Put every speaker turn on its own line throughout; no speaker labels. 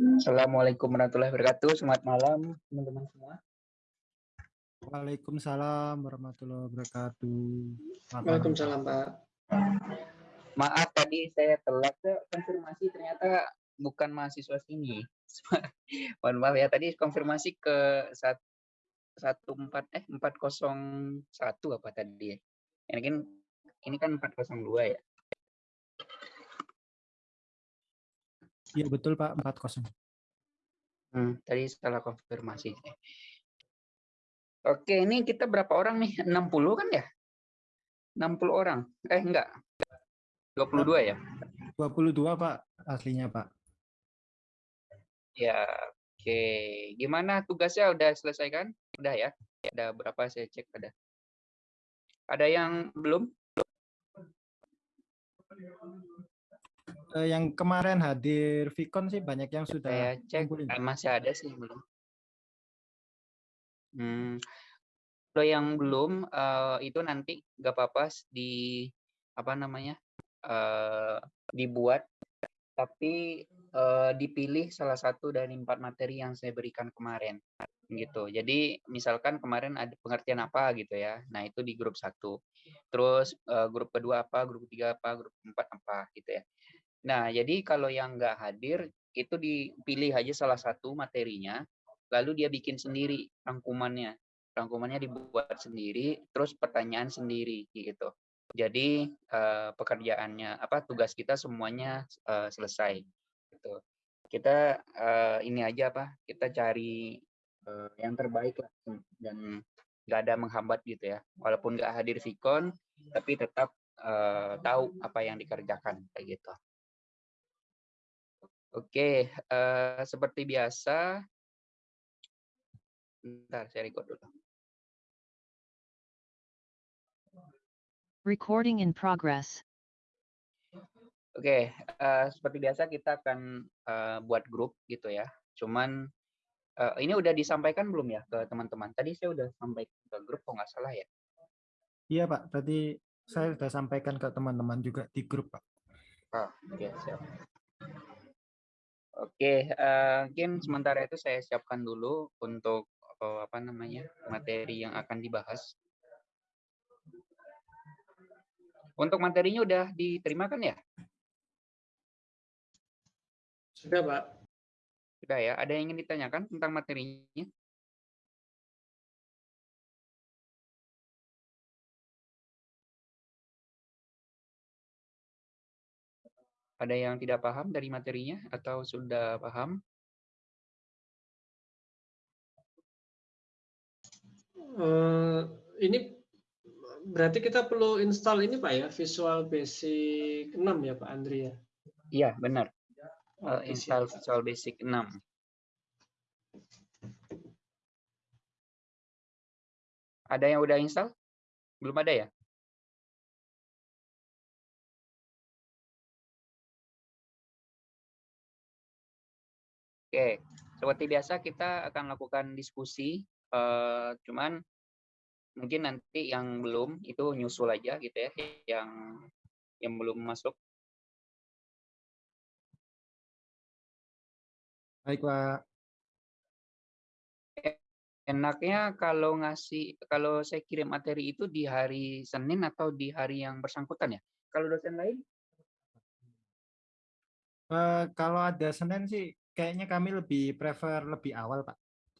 Assalamualaikum warahmatullahi wabarakatuh. Selamat malam teman-teman semua.
Waalaikumsalam warahmatullahi wabarakatuh. Selamat.
Waalaikumsalam, Pak.
Maaf tadi saya telat ke konfirmasi ternyata bukan mahasiswa sini. Mohon maaf ya tadi konfirmasi ke sat- satu empat eh empat kosong satu apa tadi ya? Ini kan ini kan empat kosong dua ya.
Iya betul Pak, 40.
Hmm, tadi salah konfirmasi. Oke, ini kita berapa orang nih? 60 kan ya? 60 orang. Eh enggak. 22 ya?
22 Pak, aslinya Pak.
Ya, oke. Gimana tugasnya udah selesai kan? Udah ya? Ada berapa saya cek ada. Ada yang belum?
Eh, yang kemarin hadir Vicon sih banyak yang sudah
Saya cek
ngumpulin.
eh, masih ada sih belum. Hmm. Kalau yang belum eh, itu nanti nggak apa-apa di apa namanya eh, dibuat, tapi eh, dipilih salah satu dari empat materi yang saya berikan kemarin, gitu. Jadi misalkan kemarin ada pengertian apa gitu ya, nah itu di grup satu. Terus eh, grup kedua apa, grup ketiga apa, grup empat apa gitu ya. Nah jadi kalau yang nggak hadir itu dipilih aja salah satu materinya, lalu dia bikin sendiri rangkumannya. Rangkumannya dibuat sendiri, terus pertanyaan sendiri gitu. Jadi eh, pekerjaannya apa tugas kita semuanya eh, selesai gitu. Kita eh, ini aja apa? Kita cari eh, yang terbaik lah dan nggak ada menghambat gitu ya. Walaupun nggak hadir Vicon, tapi tetap eh, tahu apa yang dikerjakan kayak gitu. Oke, eh, seperti biasa. Bentar, saya record dulu.
Recording in progress.
Oke, eh, seperti biasa kita akan eh, buat grup gitu ya. Cuman eh, ini udah disampaikan belum ya ke teman-teman? Tadi saya udah sampaikan ke grup, kok nggak salah ya?
Iya Pak, tadi saya sudah sampaikan ke teman-teman juga di grup Pak.
Ah, oke, siap. Oke, eh, mungkin sementara itu saya siapkan dulu untuk eh, apa namanya materi yang akan dibahas. Untuk materinya udah diterima kan ya?
Sudah, Pak.
Sudah ya. Ada yang ingin ditanyakan tentang materinya? Ada yang tidak paham dari materinya atau sudah paham?
Eh, ini berarti kita perlu install ini Pak ya, Visual Basic 6 ya Pak Andri ya?
Iya, benar.
Oke,
install
siap.
Visual Basic 6. Ada yang udah install? Belum ada ya? Oke, seperti biasa kita akan lakukan diskusi, eh, cuman mungkin nanti yang belum itu nyusul aja gitu ya, yang yang belum masuk.
Baik Pak.
Enaknya kalau ngasih kalau saya kirim materi itu di hari Senin atau di hari yang bersangkutan ya? Kalau dosen lain?
Eh, kalau ada Senin sih kayaknya kami lebih prefer lebih awal Pak.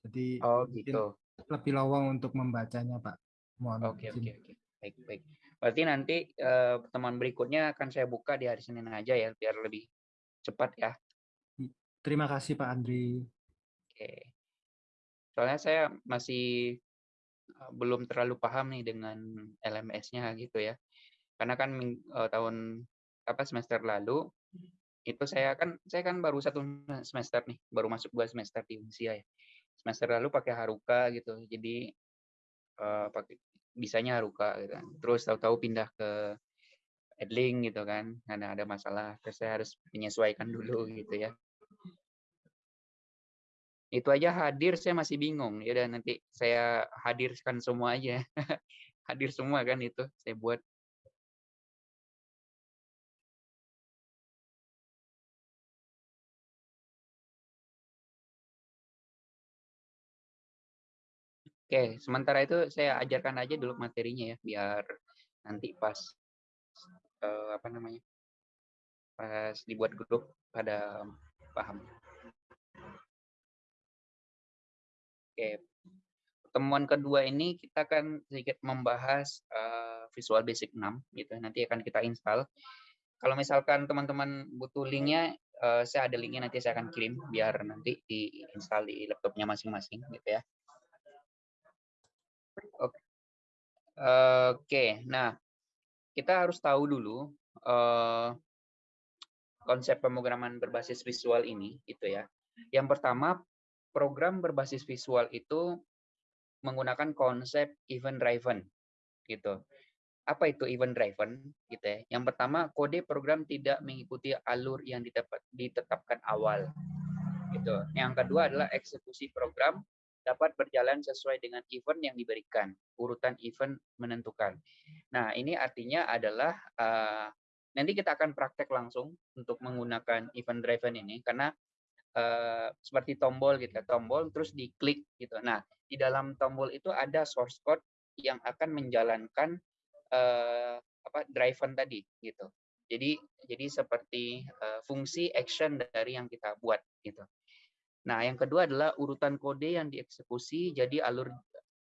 Jadi
Oh gitu.
lebih lowong untuk membacanya Pak. Mohon
Oke oke oke. Baik baik. Berarti nanti eh, pertemuan berikutnya akan saya buka di hari Senin aja ya, biar lebih cepat ya.
Terima kasih Pak Andri.
Oke. Soalnya saya masih eh, belum terlalu paham nih dengan LMS-nya gitu ya. Karena kan eh, tahun apa semester lalu itu saya kan saya kan baru satu semester nih, baru masuk dua semester di Unsia ya. Semester lalu pakai Haruka gitu. Jadi eh, pakai bisanya Haruka gitu kan. Terus tahu-tahu pindah ke Edling gitu kan. Karena ada masalah, terus saya harus menyesuaikan dulu gitu ya. Itu aja hadir saya masih bingung. Ya udah nanti saya hadirkan semua aja. Hadir semua kan itu saya buat. Oke, sementara itu saya ajarkan aja dulu materinya ya, biar nanti pas uh, apa namanya, pas dibuat grup pada paham. Oke, pertemuan kedua ini kita akan sedikit membahas uh, Visual Basic 6 gitu. Nanti akan kita install. Kalau misalkan teman-teman butuh linknya, uh, saya ada linknya nanti saya akan kirim biar nanti diinstal di laptopnya masing-masing gitu ya. Oke. Oke, nah kita harus tahu dulu uh, konsep pemrograman berbasis visual ini, gitu ya. Yang pertama, program berbasis visual itu menggunakan konsep event driven, gitu. Apa itu event driven, gitu ya? Yang pertama, kode program tidak mengikuti alur yang ditetapkan awal, gitu. Yang kedua adalah eksekusi program dapat berjalan sesuai dengan event yang diberikan. Urutan event menentukan. Nah, ini artinya adalah uh, nanti kita akan praktek langsung untuk menggunakan event driven ini karena uh, seperti tombol gitu, ya, tombol terus diklik gitu. Nah, di dalam tombol itu ada source code yang akan menjalankan uh, apa driven tadi gitu. Jadi jadi seperti uh, fungsi action dari yang kita buat gitu. Nah, yang kedua adalah urutan kode yang dieksekusi, jadi alur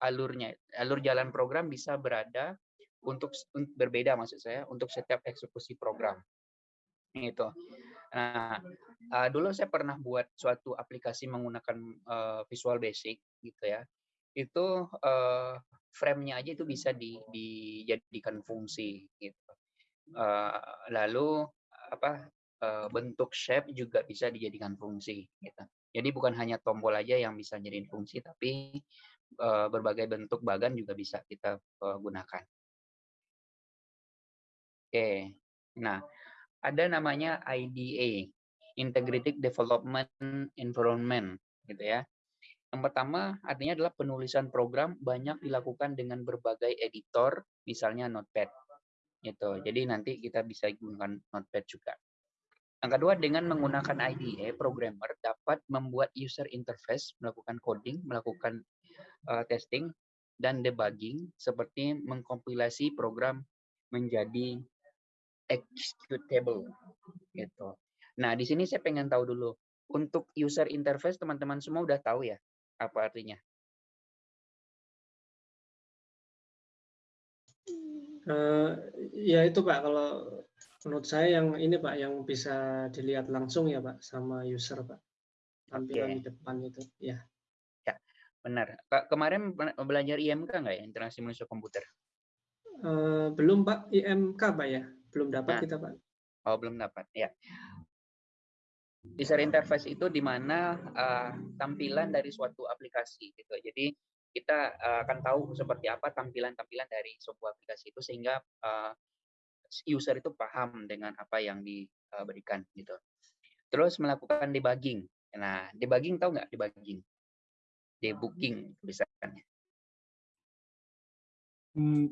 alurnya, alur jalan program bisa berada untuk berbeda maksud saya untuk setiap eksekusi program. Itu. Nah, uh, dulu saya pernah buat suatu aplikasi menggunakan uh, Visual Basic gitu ya. Itu uh, frame-nya aja itu bisa di, dijadikan fungsi gitu. Uh, lalu apa uh, bentuk shape juga bisa dijadikan fungsi gitu. Jadi bukan hanya tombol aja yang bisa jadi fungsi, tapi uh, berbagai bentuk bagan juga bisa kita uh, gunakan. Oke, nah ada namanya IDA, Integrated Development Environment, gitu ya. Yang pertama artinya adalah penulisan program banyak dilakukan dengan berbagai editor, misalnya Notepad. Gitu. Jadi nanti kita bisa gunakan Notepad juga. Yang kedua, dengan menggunakan IDE, programmer dapat membuat user interface, melakukan coding, melakukan uh, testing, dan debugging, seperti mengkompilasi program menjadi executable. Gitu. Nah, di sini saya pengen tahu dulu, untuk user interface, teman-teman semua udah tahu ya, apa artinya?
Uh, ya itu Pak, kalau menurut saya yang ini Pak yang bisa dilihat langsung ya Pak sama user Pak tampilan okay. di depan itu ya.
Ya benar. Pak kemarin belajar IMK nggak ya interaksi manusia komputer?
Uh, belum Pak IMK Pak ya. Belum dapat nah. kita Pak.
Oh belum dapat ya. User interface itu di mana uh, tampilan dari suatu aplikasi gitu. Jadi kita uh, akan tahu seperti apa tampilan-tampilan dari sebuah aplikasi itu sehingga uh, user itu paham dengan apa yang diberikan gitu. Terus melakukan debugging. Nah, debugging tahu nggak debugging? Debugging tulisannya.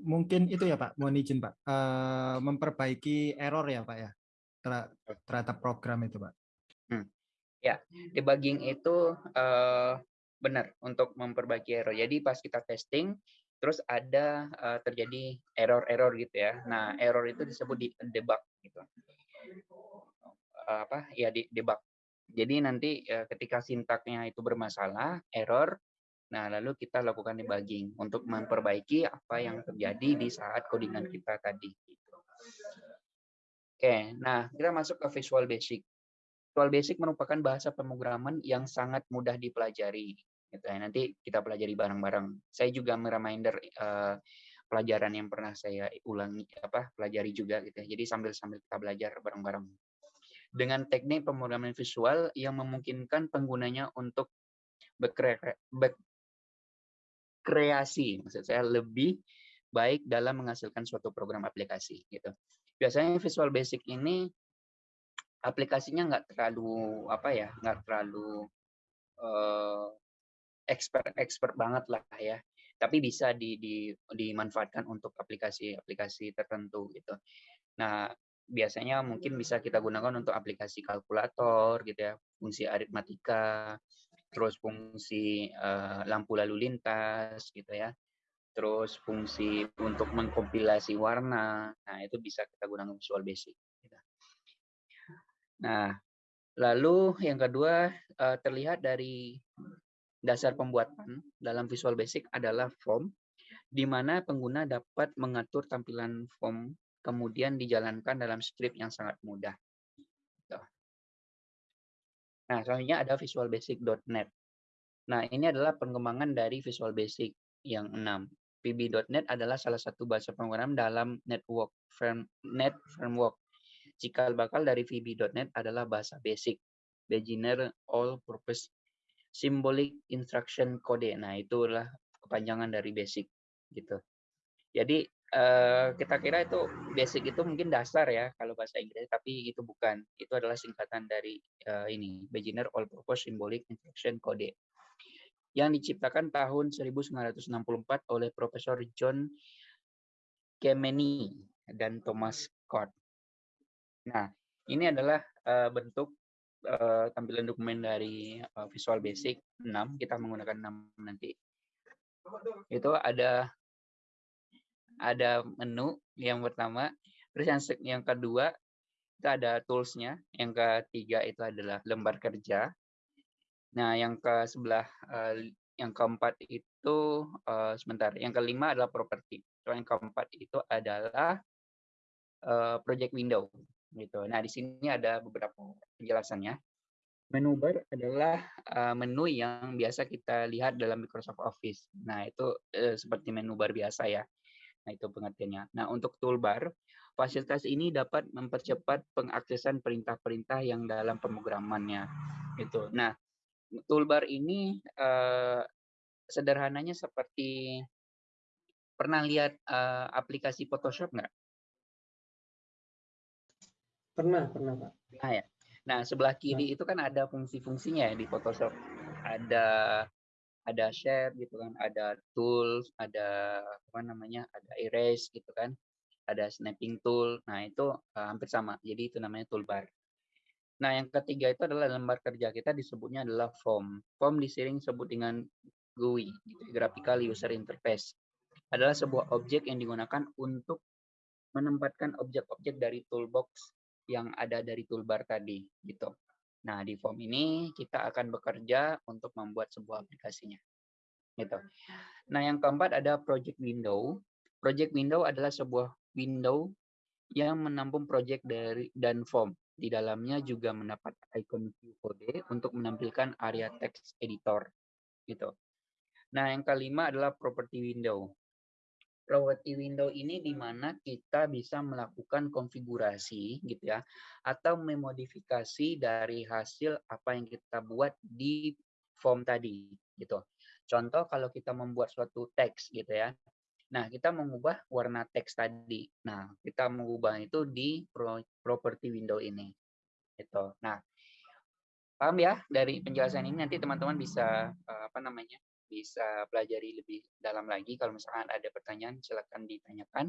Mungkin itu ya Pak, mohon izin Pak, uh, memperbaiki error ya Pak ya terhadap program itu Pak.
Hmm. Ya, debugging itu uh, benar untuk memperbaiki error. Jadi pas kita testing, terus ada uh, terjadi error-error gitu ya. Nah, error itu disebut di debug gitu. Uh, apa? Ya di debug. Jadi nanti uh, ketika sintaknya itu bermasalah, error, nah lalu kita lakukan debugging untuk memperbaiki apa yang terjadi di saat codingan kita tadi. Gitu. Oke, nah kita masuk ke Visual Basic. Visual Basic merupakan bahasa pemrograman yang sangat mudah dipelajari gitu ya. Nanti kita pelajari bareng-bareng. Saya juga mereminder uh, pelajaran yang pernah saya ulangi apa pelajari juga gitu ya. Jadi sambil-sambil kita belajar bareng-bareng. Dengan teknik pemrograman visual yang memungkinkan penggunanya untuk berkreasi, maksud saya lebih baik dalam menghasilkan suatu program aplikasi gitu. Biasanya Visual Basic ini aplikasinya nggak terlalu apa ya, nggak terlalu uh, expert-expert banget lah ya. Tapi bisa di, di, dimanfaatkan untuk aplikasi-aplikasi tertentu gitu. Nah, biasanya mungkin bisa kita gunakan untuk aplikasi kalkulator gitu ya, fungsi aritmatika, terus fungsi uh, lampu lalu lintas gitu ya, terus fungsi untuk mengkompilasi warna, nah itu bisa kita gunakan Visual Basic. Gitu. Nah, lalu yang kedua uh, terlihat dari dasar pembuatan dalam Visual Basic adalah form, di mana pengguna dapat mengatur tampilan form kemudian dijalankan dalam script yang sangat mudah. Nah, selanjutnya ada visualbasic.net. Nah, ini adalah pengembangan dari Visual Basic yang 6. VB.NET adalah salah satu bahasa pemrograman dalam network frame, net framework. Cikal bakal dari VB.NET adalah bahasa basic, beginner all purpose symbolic instruction code. Nah, itulah kepanjangan dari basic gitu. Jadi uh, kita kira itu basic itu mungkin dasar ya kalau bahasa Inggris, tapi itu bukan. Itu adalah singkatan dari uh, ini, beginner all purpose symbolic instruction code yang diciptakan tahun 1964 oleh Profesor John Kemeny dan Thomas Scott. Nah, ini adalah uh, bentuk uh, tampilan dokumen dari uh, Visual Basic 6. Kita menggunakan 6 nanti. Itu ada ada menu yang pertama, terus yang yang kedua itu ada toolsnya, yang ketiga itu adalah lembar kerja, Nah, yang ke sebelah uh, yang keempat itu uh, sebentar. Yang kelima adalah properti. Yang keempat itu adalah uh, project window gitu. Nah, di sini ada beberapa penjelasannya. Menu bar adalah uh, menu yang biasa kita lihat dalam Microsoft Office. Nah, itu uh, seperti menu bar biasa ya. Nah, itu pengertiannya. Nah, untuk toolbar, fasilitas ini dapat mempercepat pengaksesan perintah-perintah yang dalam pemrogramannya. Gitu. Nah, toolbar ini uh, sederhananya seperti pernah lihat uh, aplikasi Photoshop nggak?
Pernah, pernah Pak.
Nah ya. Nah sebelah kiri nah. itu kan ada fungsi-fungsinya ya di Photoshop. Ada ada share gitu kan, ada tools, ada apa namanya, ada erase gitu kan, ada snapping tool. Nah itu uh, hampir sama. Jadi itu namanya toolbar. Nah, yang ketiga itu adalah lembar kerja kita disebutnya adalah form. Form disering sebut dengan GUI, gitu, Graphical User Interface. Adalah sebuah objek yang digunakan untuk menempatkan objek-objek dari toolbox yang ada dari toolbar tadi, gitu. Nah, di form ini kita akan bekerja untuk membuat sebuah aplikasinya. Gitu. Nah, yang keempat ada project window. Project window adalah sebuah window yang menampung project dari dan form di dalamnya juga mendapat icon view kode untuk menampilkan area text editor gitu. Nah, yang kelima adalah property window. Property window ini di mana kita bisa melakukan konfigurasi gitu ya atau memodifikasi dari hasil apa yang kita buat di form tadi gitu. Contoh kalau kita membuat suatu teks gitu ya. Nah, kita mengubah warna teks tadi. Nah, kita mengubah itu di property window ini. Itu. Nah, paham ya dari penjelasan ini nanti teman-teman bisa eh, apa namanya? Bisa pelajari lebih dalam lagi kalau misalkan ada pertanyaan silakan ditanyakan.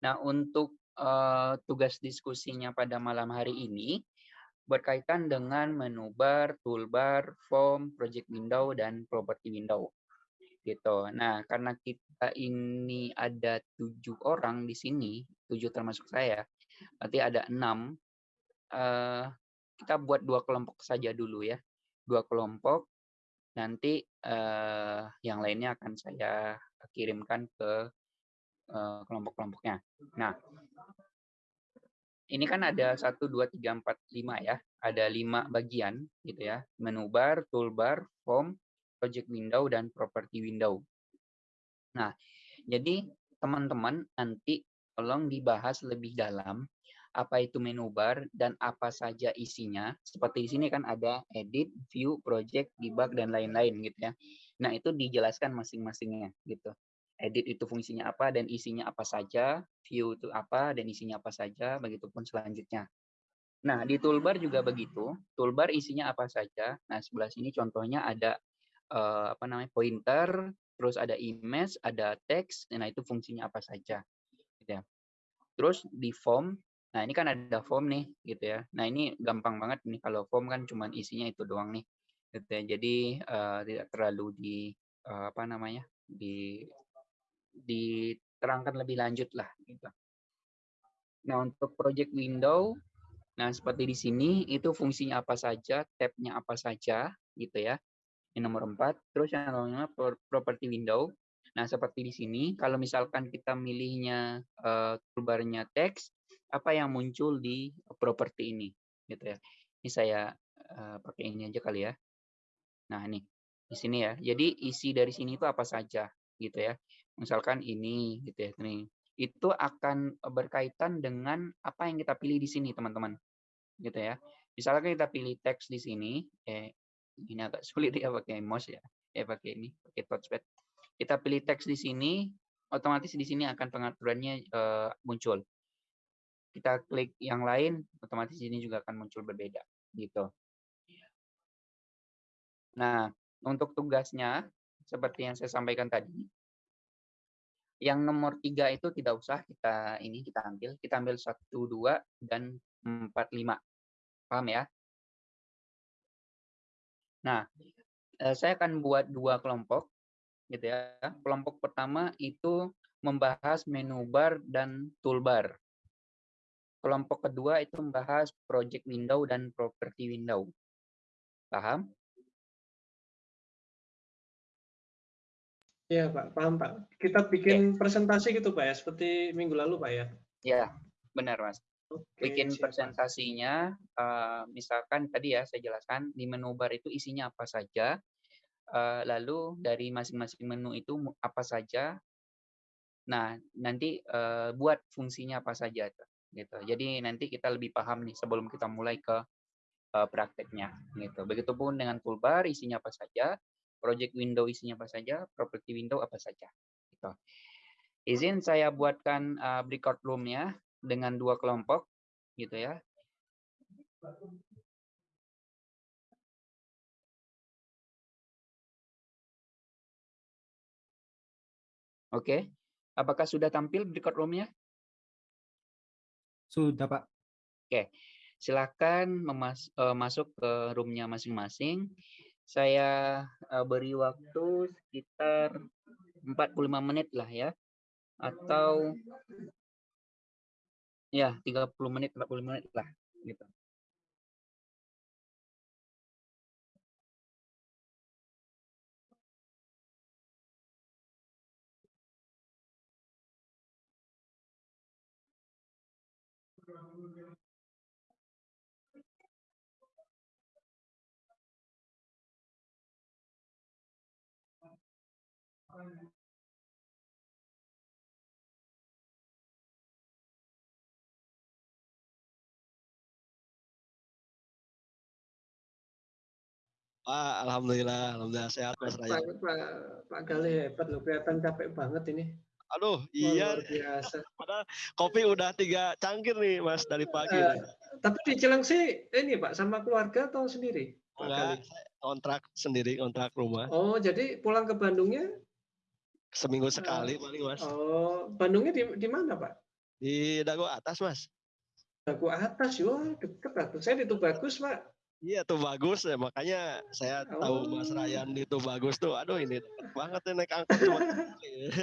Nah, untuk uh, tugas diskusinya pada malam hari ini berkaitan dengan menu bar, toolbar, form, project window dan property window gitu. Nah, karena kita ini ada tujuh orang di sini, tujuh termasuk saya, berarti ada enam. Uh, kita buat dua kelompok saja dulu ya, dua kelompok. Nanti uh, yang lainnya akan saya kirimkan ke uh, kelompok-kelompoknya. Nah, ini kan ada satu dua tiga empat lima ya, ada lima bagian gitu ya, menu bar, toolbar, form, project window dan property window. Nah, jadi teman-teman nanti tolong dibahas lebih dalam apa itu menu bar dan apa saja isinya. Seperti di sini kan ada edit, view, project, debug dan lain-lain gitu ya. Nah, itu dijelaskan masing-masingnya gitu. Edit itu fungsinya apa dan isinya apa saja, view itu apa dan isinya apa saja, begitupun selanjutnya. Nah, di toolbar juga begitu. Toolbar isinya apa saja. Nah, sebelah sini contohnya ada uh, apa namanya pointer, terus ada image, ada teks, nah itu fungsinya apa saja. Gitu ya. Terus di form, nah ini kan ada form nih gitu ya. Nah ini gampang banget nih kalau form kan cuma isinya itu doang nih. gitu ya. Jadi uh, tidak terlalu di uh, apa namanya di diterangkan lebih lanjut lah gitu. Nah untuk project window, nah seperti di sini itu fungsinya apa saja, tabnya apa saja gitu ya. Ini nomor 4. Terus yang namanya property window. Nah seperti di sini, kalau misalkan kita milihnya uh, toolbarnya teks, apa yang muncul di properti ini gitu ya. Ini saya uh, pakai ini aja kali ya. Nah, ini di sini ya. Jadi isi dari sini itu apa saja gitu ya. Misalkan ini gitu ya. Nih. Itu akan berkaitan dengan apa yang kita pilih di sini, teman-teman. Gitu ya. Misalkan kita pilih teks di sini, eh ini agak sulit ya pakai mouse ya. Eh pakai ini, pakai touchpad. Kita pilih teks di sini, otomatis di sini akan pengaturannya uh, muncul. Kita klik yang lain, otomatis ini juga akan muncul berbeda gitu. Nah, untuk tugasnya, seperti yang saya sampaikan tadi, yang nomor tiga itu tidak usah kita ini kita ambil, kita ambil satu, dua, dan empat, lima. Paham ya? Nah, eh, saya akan buat dua kelompok, gitu ya. Kelompok pertama itu membahas menu bar dan toolbar. Kelompok kedua itu membahas project window dan property window. Paham?
Iya Pak, paham Pak. Kita bikin ya. presentasi gitu Pak ya, seperti minggu lalu Pak ya?
Iya, benar Mas. Oke, bikin siapa. presentasinya, uh, misalkan tadi ya saya jelaskan di menu bar itu isinya apa saja, uh, lalu dari masing-masing menu itu apa saja. Nah, nanti uh, buat fungsinya apa saja gitu. Jadi nanti kita lebih paham nih sebelum kita mulai ke uh, prakteknya gitu. Begitupun dengan toolbar isinya apa saja, project window isinya apa saja, property window apa saja. Gitu. Izin saya buatkan uh, breakout room-nya dengan dua kelompok, gitu ya. Oke, apakah sudah tampil breakout room-nya?
Sudah, Pak.
Oke, silakan memas uh, masuk ke room-nya masing-masing saya uh, beri waktu sekitar 45 menit lah ya atau ya 30 menit 40 menit lah gitu.
Pak, alhamdulillah, alhamdulillah sehat Mas Raya.
Pak, Pak, Pak Gali hebat loh, kelihatan capek banget ini.
Aduh, iya. Luar biasa. Padahal kopi udah tiga cangkir nih, Mas, dari pagi. Uh,
tapi di Cilengsi ini Pak, sama keluarga atau sendiri?
Enggak, kontrak sendiri, kontrak rumah.
Oh, jadi pulang ke Bandungnya
Seminggu sekali paling mas.
Oh, Bandungnya di, di mana pak?
Di Dago atas mas.
Dago atas, yo deket lah. Saya di bagus pak.
Iya tuh bagus ya makanya saya oh. tahu Mas Ryan itu bagus tuh. Aduh ini deket banget ya naik angkot cuma.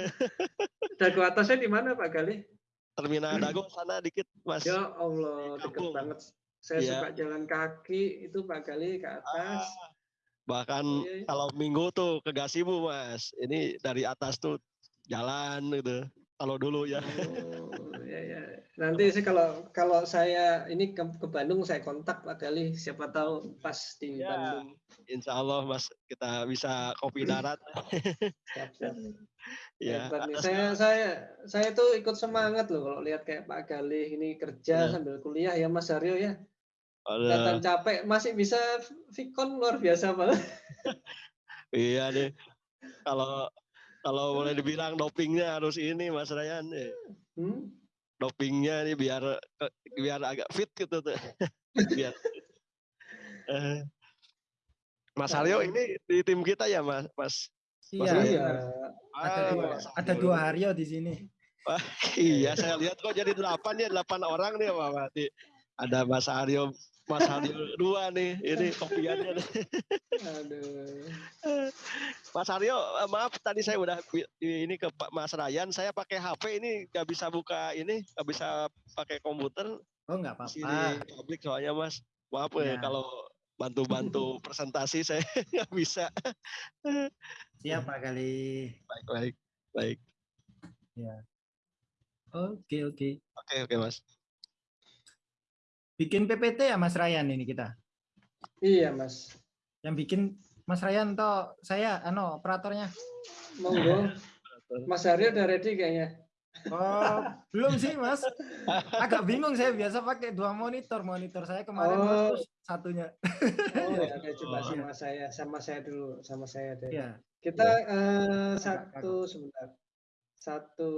Dago atasnya di mana Pak Gali?
Terminal Dago sana dikit Mas.
Ya Allah deket banget. Saya ya. suka jalan kaki itu Pak Gali ke atas. Ah,
Bahkan oh, iya, iya. kalau minggu tuh ke Gasibu mas, ini dari atas tuh jalan gitu. Kalau dulu ya.
Oh, iya, iya. Nanti sih kalau kalau saya ini ke, ke Bandung saya kontak Pak Gali, siapa tahu pas di ya, Bandung.
Insya Allah mas kita bisa kopi darat. siap, siap.
ya, saya saya saya tuh ikut semangat loh kalau lihat kayak Pak Gali ini kerja ya. sambil kuliah ya Mas Aryo ya. Kelihatan capek, masih bisa Vicon luar biasa banget.
iya nih. Kalau kalau boleh dibilang dopingnya harus ini Mas Ryan nih. Hmm? Dopingnya nih biar biar agak fit gitu tuh. biar. Eh. Mas Aryo ini di tim kita ya Mas? Mas
iya. iya. ada dua, ada dua Aryo di sini.
Wah, iya, saya lihat kok jadi delapan ya, delapan orang nih Pak Mati. Ada Mas Aryo Mas Aryo dua nih ini kopiannya nih. Aduh. Mas Aryo eh, maaf tadi saya udah ini ke Pak Mas Ryan saya pakai HP ini nggak bisa buka ini nggak bisa pakai komputer.
Oh nggak apa-apa.
Publik soalnya Mas maaf ya, ya kalau bantu-bantu presentasi saya nggak bisa.
Siapa kali?
Baik baik baik.
Ya. Oke oke.
Oke oke Mas.
Bikin PPT ya Mas Ryan ini kita?
Iya Mas.
Yang bikin Mas Ryan toh saya ano operatornya.
Monggo. Mas Aryo udah ready kayaknya.
Oh, belum sih Mas. Agak bingung saya biasa pakai dua monitor. Monitor saya kemarin oh. satunya.
Oh ya, oke coba oh, sama saya, sama saya dulu, sama saya deh. Ya. Kita ya. Uh, satu sebentar. Satu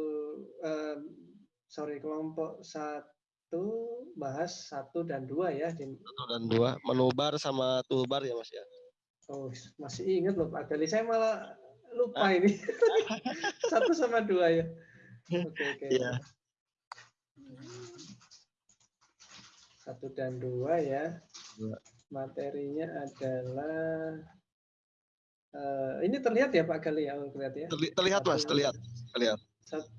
uh, sorry kelompok satu itu bahas satu dan dua ya.
Satu dan dua, menubar sama tulbar ya mas ya.
Oh masih ingat loh Pak Gali, saya malah lupa ah. ini. satu sama dua ya. Oke okay, oke. Okay.
Yeah.
Satu dan dua ya. Dua. Materinya adalah uh, ini terlihat ya Pak Gali ya? Terlihat ya?
Terlihat mas, terlihat, terlihat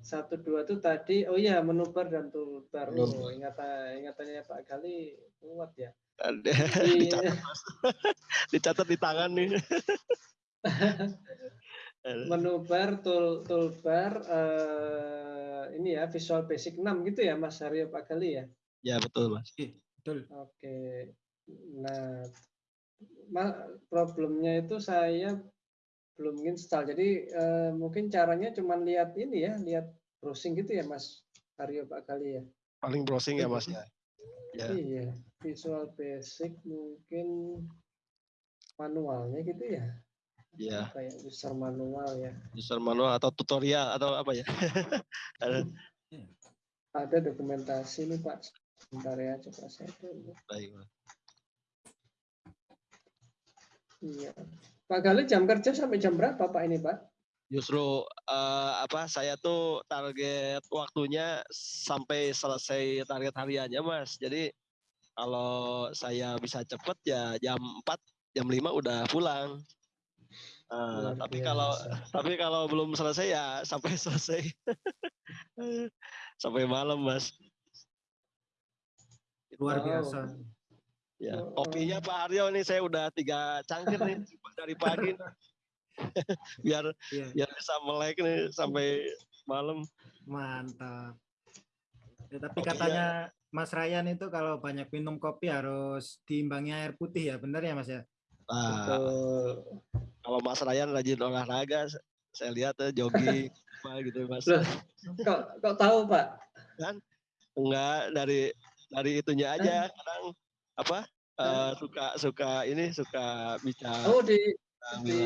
satu dua itu tadi oh iya menubar dan tulbar oh ingatan ingatannya Pak Gali kuat ya.
Ada dicatat, dicatat di tangan nih.
Menubar tul tulbar uh, ini ya visual basic 6 gitu ya Mas Haryo Pak Gali ya?
Ya betul Mas.
Betul.
Oke. Nah problemnya itu saya belum install. Jadi uh, mungkin caranya cuma lihat ini ya, lihat browsing gitu ya Mas Aryo Pak Kali ya.
Paling browsing ya Mas ya.
ya. Iya, Visual Basic mungkin manualnya gitu ya.
Iya.
Kayak user manual ya.
User manual atau tutorial atau apa ya?
Ada, Ada dokumentasi nih Pak. Sebentar ya, coba saya dulu.
Baik, Pak.
Iya. Pak Gali jam kerja sampai jam berapa Pak ini Pak?
Justru uh, apa saya tuh target waktunya sampai selesai target hariannya Mas. Jadi kalau saya bisa cepet ya jam 4 jam 5 udah pulang. Uh, tapi biasa. kalau tapi kalau belum selesai ya sampai selesai sampai malam mas
luar biasa
Ya, kopinya Pak Aryo nih saya udah tiga cangkir nih dari pagi. biar yeah. biar bisa melek nih sampai malam.
Mantap. Ya, tapi Kopinya, katanya Mas Ryan itu kalau banyak minum kopi harus diimbangi air putih ya, benar ya Mas ya?
Nah, kalau Mas Ryan rajin olahraga, saya lihat ya jogging apa gitu Mas. Loh,
kok kok tahu Pak?
Kan enggak dari dari itunya aja kadang apa uh, suka suka ini suka bicara
oh di, di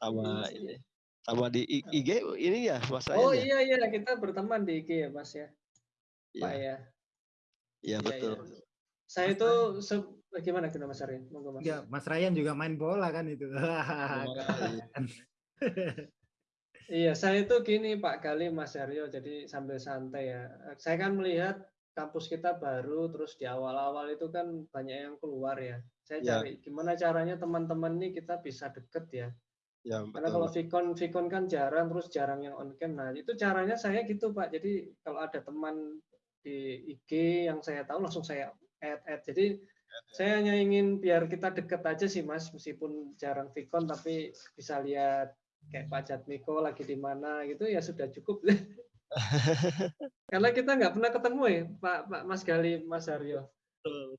sama ini sama di IG ini ya mas
oh ya? iya iya kita berteman di IG ya mas ya?
Iya. pak ya?
Iya,
iya betul.
Ya. saya itu bagaimana kita mas Ryan
monggo mas. Ya mas Ryan juga main bola kan itu.
Iya, saya itu gini Pak Gali Mas Aryo, jadi sambil santai ya. Saya kan melihat kampus kita baru terus di awal-awal itu kan banyak yang keluar ya. Saya ya. cari gimana caranya teman-teman ini kita bisa deket ya. Ya, Karena kalau Vicon Vicon kan jarang terus jarang yang on cam. Nah, itu caranya saya gitu, Pak. Jadi kalau ada teman di IG yang saya tahu langsung saya add add. Jadi saya hanya ingin biar kita deket aja sih, Mas, meskipun jarang Vicon tapi bisa lihat kayak Pak Jatmiko lagi di mana gitu ya sudah cukup. Karena kita nggak pernah ketemu ya, Pak, Pak Mas Gali, Mas Aryo. Betul,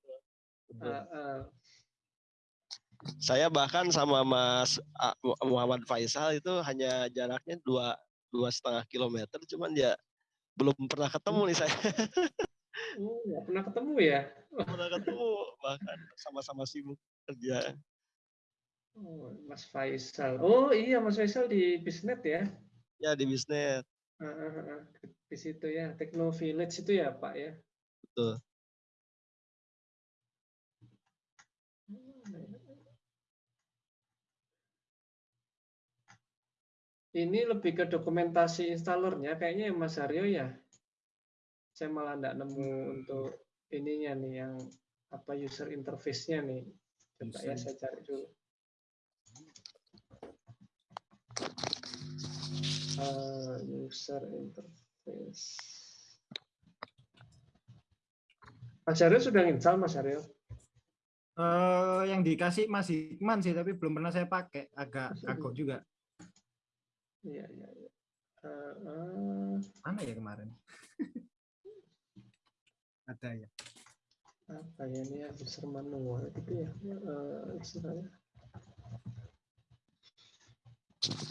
betul.
Uh, uh. Saya bahkan sama Mas Muhammad Faisal itu hanya jaraknya dua dua setengah kilometer, cuman ya belum pernah ketemu nih saya.
Oh, nggak pernah ketemu ya?
Pernah ketemu, bahkan sama-sama sibuk kerja.
Oh, Mas Faisal. Oh iya, Mas Faisal di Bisnet ya?
Ya di Bisnet
di situ ya, Techno Village itu ya Pak ya?
Betul.
Ini lebih ke dokumentasi installernya kayaknya Mas Aryo ya. Saya malah enggak nemu untuk ininya nih yang apa user interface-nya nih. Coba ya saya cari dulu. Uh, user interface. Mas Aryo sudah install Mas Aryo?
Uh, yang dikasih masih Hikman sih, tapi belum pernah saya pakai. Agak kagok juga.
Iya, iya, iya. Uh, uh,
Mana ya kemarin? Ada ya.
Apa ya ini ya user manual itu ya? Uh, istilahnya.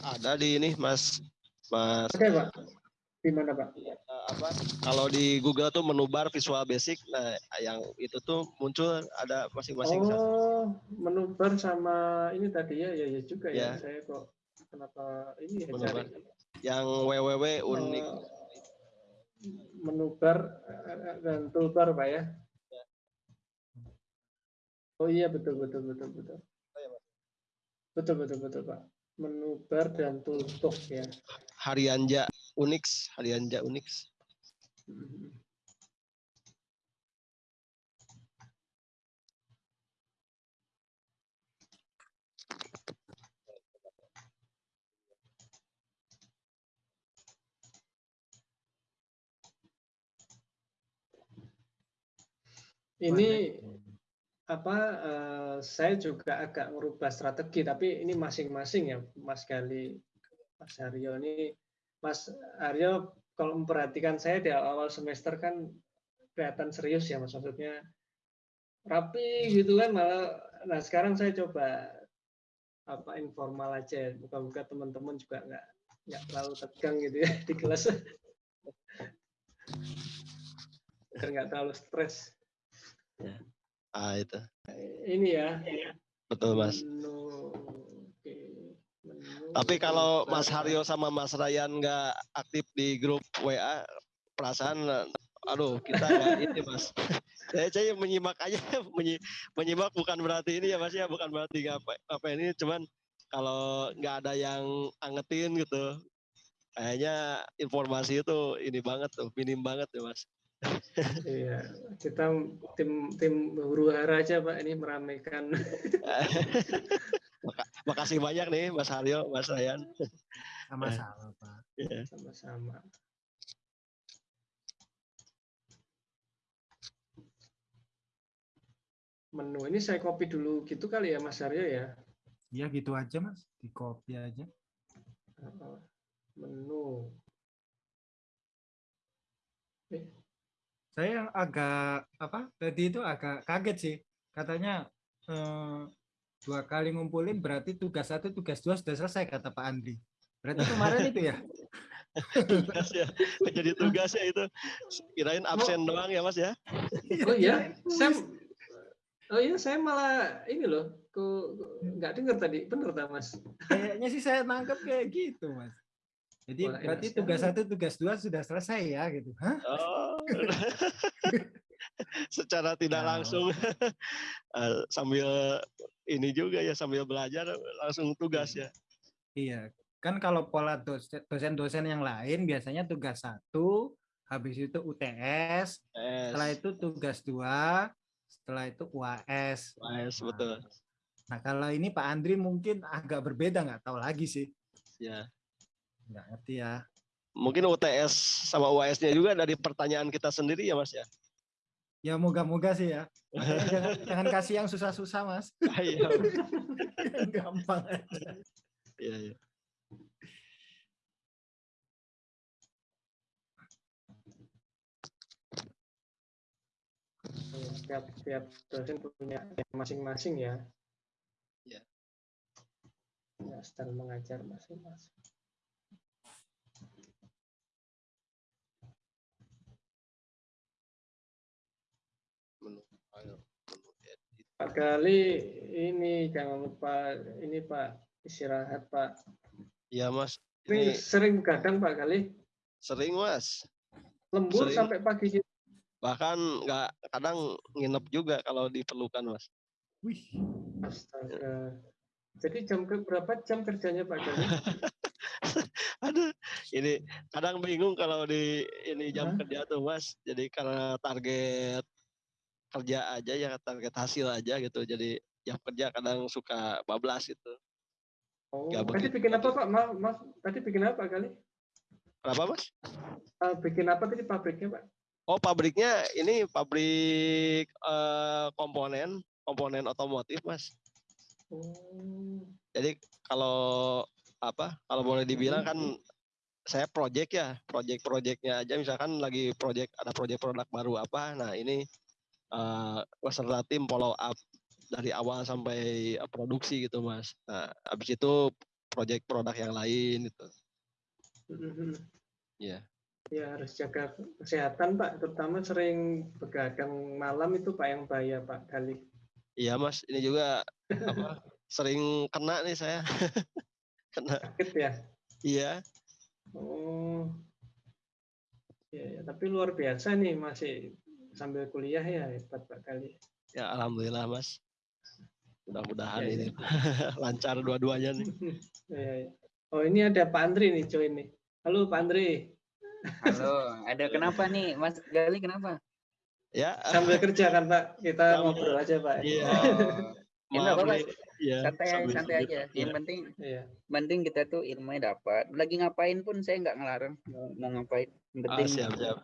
Ada di ini Mas Mas.
Oke, Pak. Di mana, Pak?
Uh, apa? Kalau di Google tuh menu bar Visual Basic, nah yang itu tuh muncul ada masing-masing.
Oh, menu bar sama ini tadi ya, ya, ya juga ya. ya. Saya kok kenapa ini ya cari.
Yang www unik. Uh,
menu bar dan toolbar, Pak ya. Oh iya betul betul betul betul. Betul betul betul Pak. Menu bar dan toolbox ya.
Harianja Unix, Harianja Unix.
Ini apa uh, saya juga agak merubah strategi tapi ini masing-masing ya Mas Gali Mas Aryo. Ini Mas Aryo kalau memperhatikan saya di awal semester kan kelihatan serius ya Mas. Maksudnya rapi gitu kan malah. Nah sekarang saya coba apa informal aja. Buka-buka teman-teman juga nggak nggak terlalu tegang gitu ya di kelas. Nggak terlalu stres.
Ya. Ah itu.
Ini ya.
Betul mas.
Menu,
Menu, tapi kalau Mas Haryo sama Mas Ryan nggak aktif di grup WA perasaan aduh kita nggak ini mas. Saya saya menyimak aja menyimak bukan berarti ini ya mas ya bukan berarti apa apa ini cuman kalau nggak ada yang angetin gitu kayaknya informasi itu ini banget tuh minim banget ya mas
iya, kita tim tim huru hara aja Pak ini meramaikan.
Maka, makasih banyak nih Mas Haryo, Mas Ryan.
Sama-sama Pak.
Yeah. Sama-sama. Menu ini saya copy dulu gitu kali ya Mas Haryo ya?
Iya gitu aja Mas, di copy aja.
Menu.
Eh, saya yang agak apa tadi itu agak kaget sih. Katanya eh, dua kali ngumpulin berarti tugas satu tugas dua sudah selesai kata Pak Andri. Berarti kemarin itu ya?
Tugas ya. Jadi tugas ya itu. Kirain absen oh. doang ya mas ya?
Oh iya saya oh iya saya malah ini loh kok nggak dengar tadi. Bener tak mas?
Kayaknya sih saya nangkep kayak gitu mas jadi Wah, berarti tugas satu, tugas dua sudah selesai ya gitu. Hah? Oh.
Secara tidak nah. langsung uh, sambil ini juga ya sambil belajar langsung tugas ya.
Iya, kan kalau pola dosen-dosen yang lain biasanya tugas satu, habis itu UTS, S. setelah itu tugas dua, setelah itu UAS.
UAS nah, betul.
Nah kalau ini Pak Andri mungkin agak berbeda nggak tahu lagi sih.
Ya.
Nggak ngerti ya.
Mungkin UTS sama UAS-nya juga dari pertanyaan kita sendiri ya Mas ya?
Ya moga-moga sih ya. jangan, jangan kasih yang susah-susah Mas. Iya. Gampang aja.
Iya, iya.
Setiap, setiap dosen punya masing-masing ya.
Iya.
Ya, style mengajar masing-masing. Pak Kali ini jangan lupa ini Pak istirahat Pak.
Iya Mas.
Ini, ini sering kadang Pak Kali?
Sering Mas.
Lembur sering. sampai pagi.
Bahkan nggak kadang nginep juga kalau diperlukan Mas.
Wih. Astaga. Jadi jam ke berapa jam kerjanya Pak Kali?
Aduh, ini kadang bingung kalau di ini jam Hah? kerja tuh Mas. Jadi karena target kerja aja ya target hasil aja gitu jadi yang kerja kadang suka bablas gitu
oh tadi bikin apa pak maaf maaf tadi bikin apa kali
Kenapa mas?
Uh, bikin apa tadi pabriknya pak?
Oh pabriknya ini pabrik uh, komponen komponen otomotif mas. Oh. Jadi kalau apa kalau boleh dibilang kan saya project ya project-projectnya aja misalkan lagi project ada project produk baru apa nah ini uh, beserta tim follow up dari awal sampai produksi gitu mas. Nah habis itu project produk yang lain gitu.
Mm-hmm. ya ya harus jaga kesehatan pak. Terutama sering begadang malam itu pak yang bahaya pak kali
iya mas. Ini juga apa sering kena nih saya.
Kena. Sakit ya?
Iya.
Oh. Ya, ya tapi luar biasa nih masih sambil kuliah ya hebat pak kali
ya alhamdulillah mas mudah-mudahan ya, ini ya. lancar dua-duanya nih
ya, ya. oh ini ada Pak Andri nih join nih halo Pak Andri
halo ada kenapa nih Mas Gali kenapa
ya
sambil kerja kan Pak kita ngobrol aja Pak
iya oh. Ya, apa, ya, santai santai aja. Ya. Yang penting, ya. penting kita tuh ilmunya dapat. Lagi ngapain pun saya nggak ngelarang mau, mau ngapain. Yang penting. Ah, siap, siap.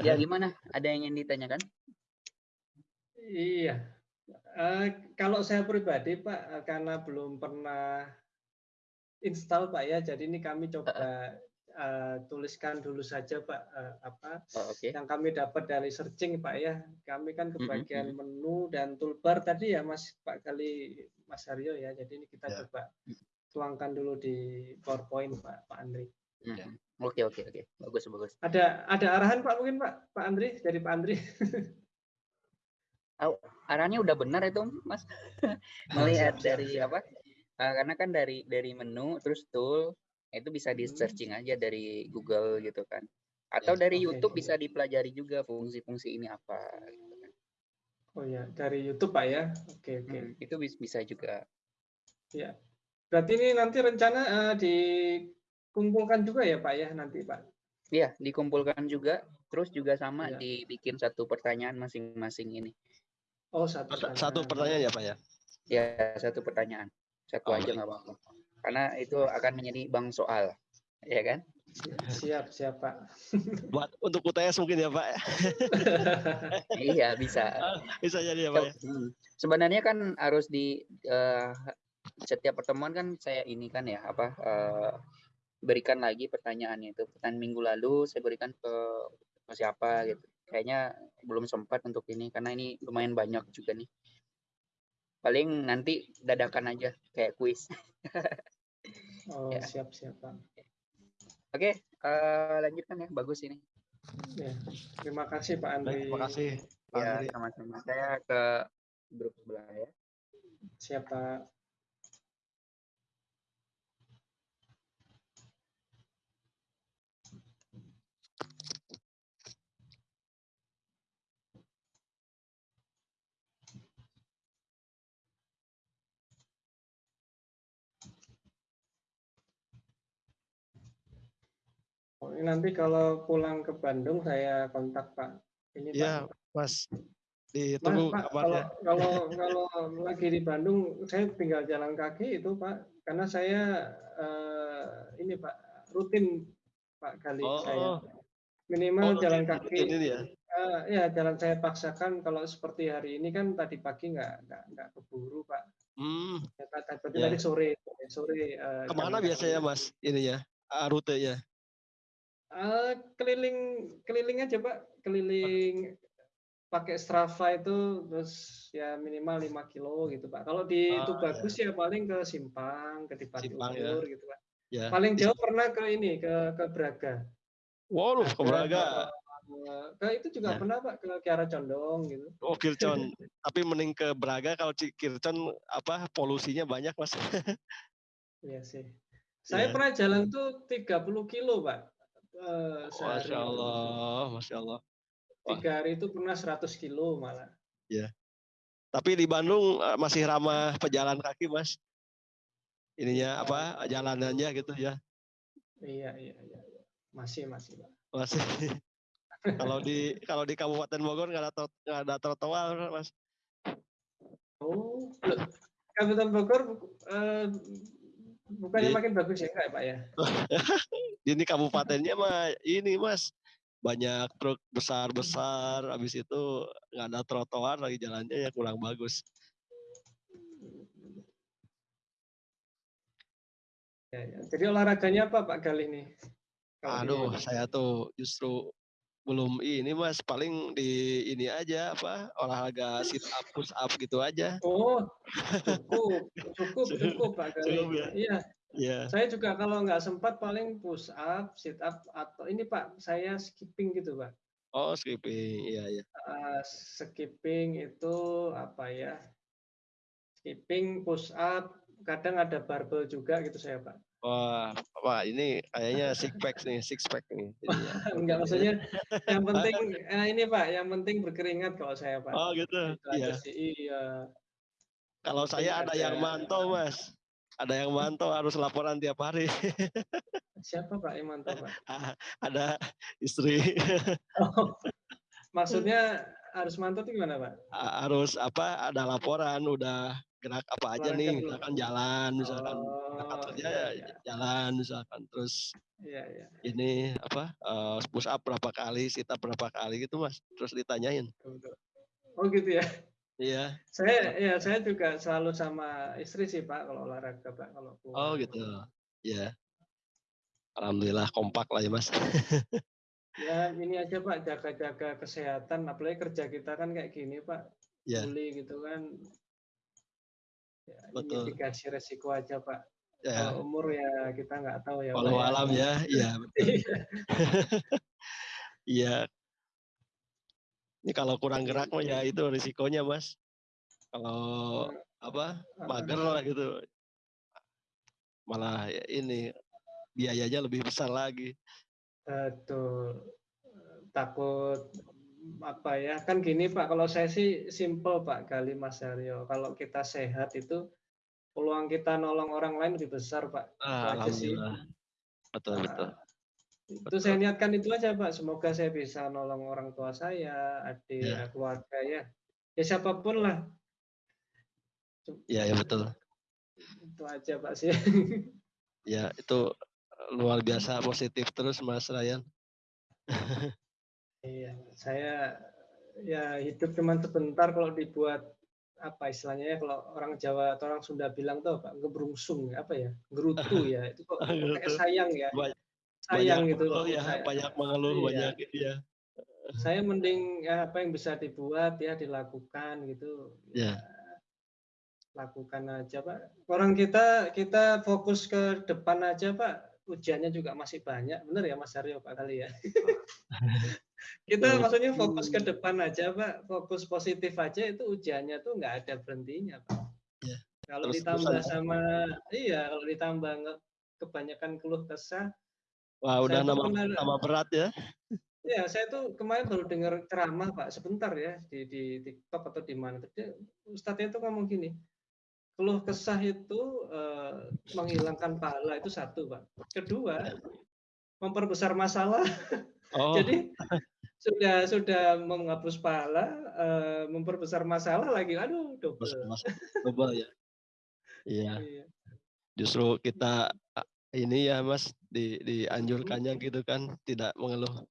Ya gimana? Ada yang ingin ditanyakan?
Iya. Uh, kalau saya pribadi Pak, uh, karena belum pernah install Pak ya, jadi ini kami coba uh, tuliskan dulu saja Pak uh, apa oh, okay. yang kami dapat dari searching Pak ya. Kami kan kebagian mm -hmm. menu dan toolbar tadi ya Mas Pak kali Mas Haryo ya. Jadi ini kita yeah. coba tuangkan dulu di PowerPoint Pak Pak Andri.
Mm Oke oke oke, bagus bagus.
Ada ada arahan Pak mungkin Pak Pak Andri dari Pak Andri.
oh, arahannya udah benar itu Mas. Melihat dari apa? Uh, karena kan dari dari menu terus tool itu bisa di hmm. searching aja dari Google gitu kan. Atau ya, dari okay. YouTube bisa dipelajari juga fungsi-fungsi ini apa. Gitu kan.
Oh ya dari YouTube Pak ya. Oke oke.
Hmm, itu bisa juga.
Ya. Berarti ini nanti rencana uh, di kumpulkan juga ya Pak ya nanti Pak?
Iya, dikumpulkan juga. Terus juga sama ya. dibikin satu pertanyaan masing-masing ini.
Oh, satu pertanyaan. Satu pertanyaan ya Pak ya?
Ya, satu pertanyaan. Satu oh, aja nggak apa-apa. Karena itu akan menjadi bang soal. Ya kan?
Siap, siap Pak.
Buat untuk UTS mungkin ya Pak?
iya, bisa.
Bisa jadi ya Pak ya?
Sebenarnya kan harus di uh, setiap pertemuan kan saya ini kan ya apa uh, berikan lagi pertanyaannya itu. Pertanyaan minggu lalu saya berikan ke, ke siapa gitu. Kayaknya belum sempat untuk ini karena ini lumayan banyak juga nih. Paling nanti dadakan aja kayak kuis.
oh, ya. siap siap Pak.
Oke, uh, lanjutkan ya. Bagus ini.
Ya, terima kasih Pak Andri.
Terima kasih. Pak
ya, sama-sama. Saya ke grup sebelah ya.
Siap Pak. Nanti kalau pulang ke Bandung saya kontak Pak.
Ini ya, Pak. Mas. Ditunggu
Mas, Pak, kalau, kalau kalau lagi di Bandung saya tinggal jalan kaki itu Pak karena saya uh, ini Pak rutin Pak kali oh, saya minimal oh, jalan kaki ini ya? Uh, ya jalan saya paksakan kalau seperti hari ini kan tadi pagi nggak nggak nggak keburu Pak. Hmm. Ya, tadi, ya. tadi sore sore.
Uh, Ke mana biasanya Mas ini ya uh, rutenya?
Uh, keliling keliling aja pak keliling pakai Strava itu terus ya minimal 5 kilo gitu pak kalau di oh, itu bagus ya. ya paling ke Simpang ke Dipati ya. gitu pak ya. paling jauh pernah ke ini ke ke Braga
wow ke Braga
ke itu juga ya. pernah pak ke Kiara Condong gitu
oh Kircon tapi mending ke Braga kalau Kircon apa polusinya banyak mas
Iya sih saya ya. pernah jalan tuh 30 kilo pak Uh,
Masya Allah, Masya Allah.
Tiga hari itu pernah 100 kilo malah.
Iya. Tapi di Bandung eh, masih ramah pejalan kaki, Mas. Ininya ya, apa? Jalanannya gitu ya.
Iya, iya, iya. Masih, masih, Pak.
Masih. kalau di kalau di Kabupaten Bogor nggak ada nggak ada trotoar mas.
Oh, Kabupaten Bogor uh, bukannya di, makin bagus ya enggak Pak ya?
ini kabupatennya mah ini mas banyak truk besar-besar, habis itu nggak ada trotoar lagi jalannya ya kurang bagus.
Ya, ya. Jadi olahraganya apa Pak Galih nih?
Aduh, saya tuh justru belum ini mas paling di ini aja apa olahraga sit up push up gitu aja
oh cukup cukup cukup pak Galih ya? iya
Yeah.
Saya juga kalau nggak sempat paling push up, sit up atau ini Pak, saya skipping gitu Pak.
Oh skipping, iya iya.
Uh, skipping itu apa ya? Skipping, push up, kadang ada barbel juga gitu saya Pak.
Wah, Pak ini kayaknya six pack nih, six pack nih.
Enggak maksudnya yang penting eh, ini Pak, yang penting berkeringat kalau saya Pak.
Oh gitu.
Itu iya. iya.
Kalau saya ada, ada yang mantau Mas ada yang mantau harus laporan tiap hari.
Siapa Pak yang mantau Pak?
ada istri.
Oh, maksudnya harus mantau itu gimana Pak?
Harus apa? Ada laporan udah gerak apa aja nih, misalkan jalan, misalkan oh, kerja iya, iya. jalan, misalkan terus
iya, iya.
ini apa uh, push up berapa kali, sit up berapa kali gitu mas, terus ditanyain.
Oh gitu ya?
Iya.
Saya ya saya juga selalu sama istri sih Pak kalau olahraga Pak kalau
Oh gitu. Iya. Alhamdulillah kompak lah ya Mas.
ya ini aja Pak jaga-jaga kesehatan apalagi kerja kita kan kayak gini Pak.
Iya.
Beli gitu kan. Ya,
Betul.
Resiko aja Pak. Ya. Kalau umur ya kita nggak tahu ya.
Kalau ya. alam ya, iya betul. Iya, ini kalau kurang gerak mah ya itu risikonya mas. Kalau apa mager lah gitu, malah ya ini biayanya lebih besar lagi.
Betul. Takut apa ya kan gini Pak kalau saya sih simple Pak kali Mas Aryo kalau kita sehat itu peluang kita nolong orang lain lebih besar Pak
ah, itu aja sih betul betul
itu saya niatkan itu aja Pak. Semoga saya bisa nolong orang tua saya, adik, ya. keluarga ya. Ya siapa pun lah.
Ya, ya betul.
Itu aja Pak sih.
ya, itu luar biasa positif terus Mas Ryan.
iya, saya ya hidup cuma sebentar kalau dibuat apa istilahnya ya kalau orang Jawa atau orang Sunda bilang tuh apa ngebrungsung apa ya gerutu ya itu kok kayak sayang ya. Sayang
banyak
gitu
loh ya saya, banyak mengeluh iya. banyak gitu ya.
Saya mending ya apa yang bisa dibuat ya dilakukan gitu.
Ya, ya
lakukan aja pak. Orang kita kita fokus ke depan aja pak. Ujiannya juga masih banyak benar ya Mas Aryo Pak kali ya kita maksudnya fokus ke depan aja pak fokus positif aja itu ujiannya tuh nggak ada berhentinya pak
ya.
kalau Terus ditambah sama iya kalau ditambah kebanyakan keluh kesah
Wah, udah nama nama berat ya.
Ya, saya tuh kemarin baru dengar ceramah Pak sebentar ya di di TikTok atau di mana. Ustadznya itu ngomong gini, keluh kesah itu eh, menghilangkan pahala itu satu Pak. Kedua, memperbesar masalah. Oh. Jadi sudah sudah menghapus pahala, eh, memperbesar masalah lagi. Aduh, double.
Double ya. Iya. iya. Justru kita ini ya Mas di dianjurkannya gitu kan tidak mengeluh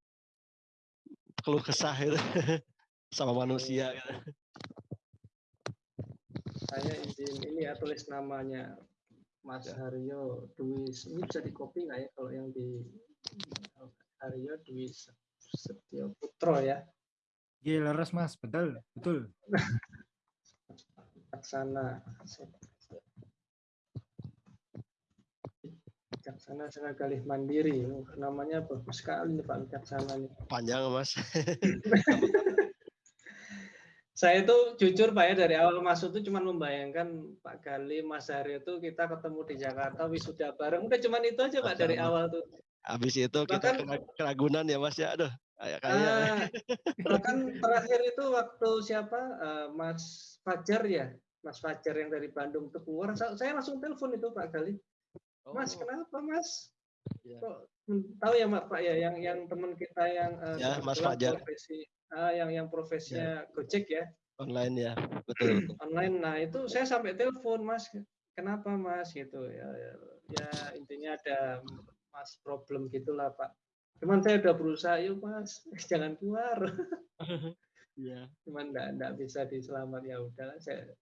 keluh kesah itu sama manusia gitu.
Saya izin ini ya tulis namanya Mas ya. Haryo Dwi ini bisa di copy nggak ya kalau yang di Haryo Dwi Setio Putro ya.
Iya leres Mas, betul, betul.
Laksana Wicaksana Sana Galih Mandiri. Namanya bagus sekali nih Pak Wicaksana nih.
Panjang Mas.
saya itu jujur Pak ya dari awal masuk itu cuma membayangkan Pak Gali, Mas Hari itu kita ketemu di Jakarta wisuda bareng. Udah cuma itu aja Pak dari awal tuh.
Habis itu kita bahkan, keragunan ya Mas ya. Aduh, kayak kayak. Uh,
bahkan terakhir itu waktu siapa uh, Mas Fajar ya, Mas Fajar yang dari Bandung itu keluar, saya langsung telepon itu Pak Gali. Mas, oh. kenapa Mas? Ya. tahu ya Pak ya yang yang teman kita yang
uh, ya, Mas Fajar.
profesi uh, yang yang profesinya ya. Gojek ya.
Online ya, betul.
Online. Nah, itu saya sampai telepon, Mas. Kenapa, Mas? Gitu ya. Ya, ya intinya ada Mas problem gitulah, Pak. Cuman saya udah berusaha, yuk Mas, jangan keluar. Iya. Cuman enggak enggak bisa diselamat ya udah saya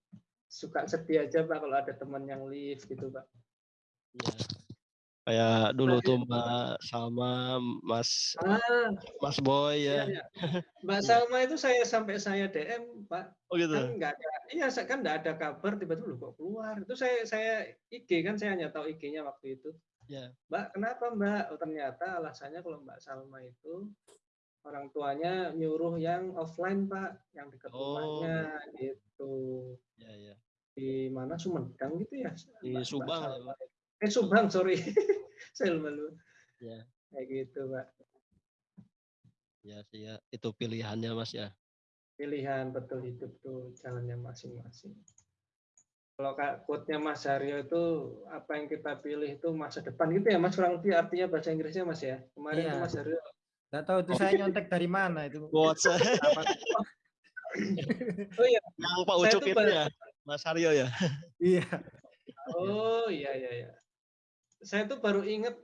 suka sedih aja Pak kalau ada teman yang live gitu, Pak.
Iya. Kayak dulu tuh Mbak Salma, Mas ah, Mas Boy ya. Iya, iya.
Mbak Salma itu saya sampai saya DM, Pak.
Oh gitu.
Kan enggak ada. Iya, kan enggak ada kabar tiba-tiba kok keluar. Itu saya saya IG kan saya hanya tahu IG-nya waktu itu. Ya. Mbak, kenapa Mbak? Oh, ternyata alasannya kalau Mbak Salma itu orang tuanya nyuruh yang offline Pak, yang dekat oh. rumahnya gitu. Ya, ya. Di mana Sumedang gitu ya?
Di Mbak, Subang.
Mbak Eh Subang, sorry. saya malu. Ya. Kayak gitu, Pak.
Ya sih ya, itu pilihannya Mas ya.
Pilihan betul hidup tuh jalannya masing-masing. Kalau quote-nya Mas Haryo itu apa yang kita pilih itu masa depan gitu ya Mas kurang lebih artinya bahasa Inggrisnya Mas ya. Kemarin iya. itu Mas Haryo
Gak tahu itu saya nyontek dari mana itu.
Oh iya. Yang Pak Ucup itu ya, Mas Haryo ya.
iya.
Oh iya iya iya saya tuh baru inget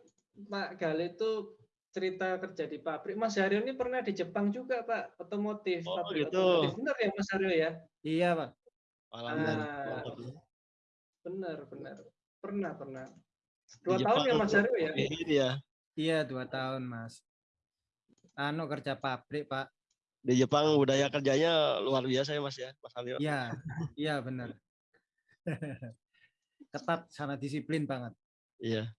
Pak Gale itu cerita kerja di pabrik. Mas Haryo ini pernah di Jepang juga Pak, otomotif.
Oh
pabrik
gitu. Otomotif.
Benar ya Mas Haryo ya?
Iya Pak.
Ah, benar benar. Pernah pernah. Dua tahun ya Mas Haryo ya?
Iya.
Iya dua tahun Mas. Anu kerja pabrik Pak.
Di Jepang budaya kerjanya luar biasa ya Mas ya, Mas Haryo.
Iya, iya benar. Ketat, sangat disiplin banget.
Iya.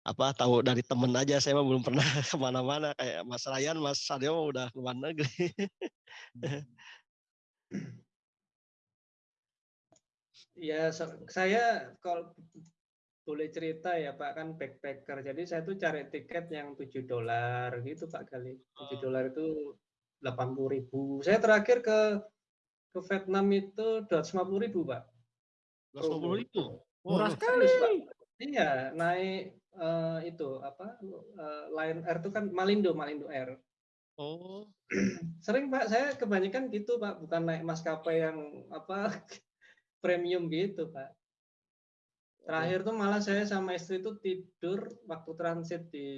Apa tahu dari temen aja saya mah belum pernah ke mana-mana kayak Mas Ryan, Mas Sadio udah ke mana negeri.
Ya, saya kalau boleh cerita ya Pak kan backpacker. Jadi saya tuh cari tiket yang 7 dolar gitu Pak kali. 7 dolar itu 80 ribu. Saya terakhir ke ke Vietnam itu 250 ribu Pak.
250 ribu?
Murah sekali.
Iya, naik uh, itu apa? Uh, Lion Air itu kan Malindo, Malindo Air.
Oh.
Sering Pak, saya kebanyakan gitu Pak, bukan naik maskapai yang apa premium gitu Pak. Terakhir tuh malah saya sama istri itu tidur waktu transit di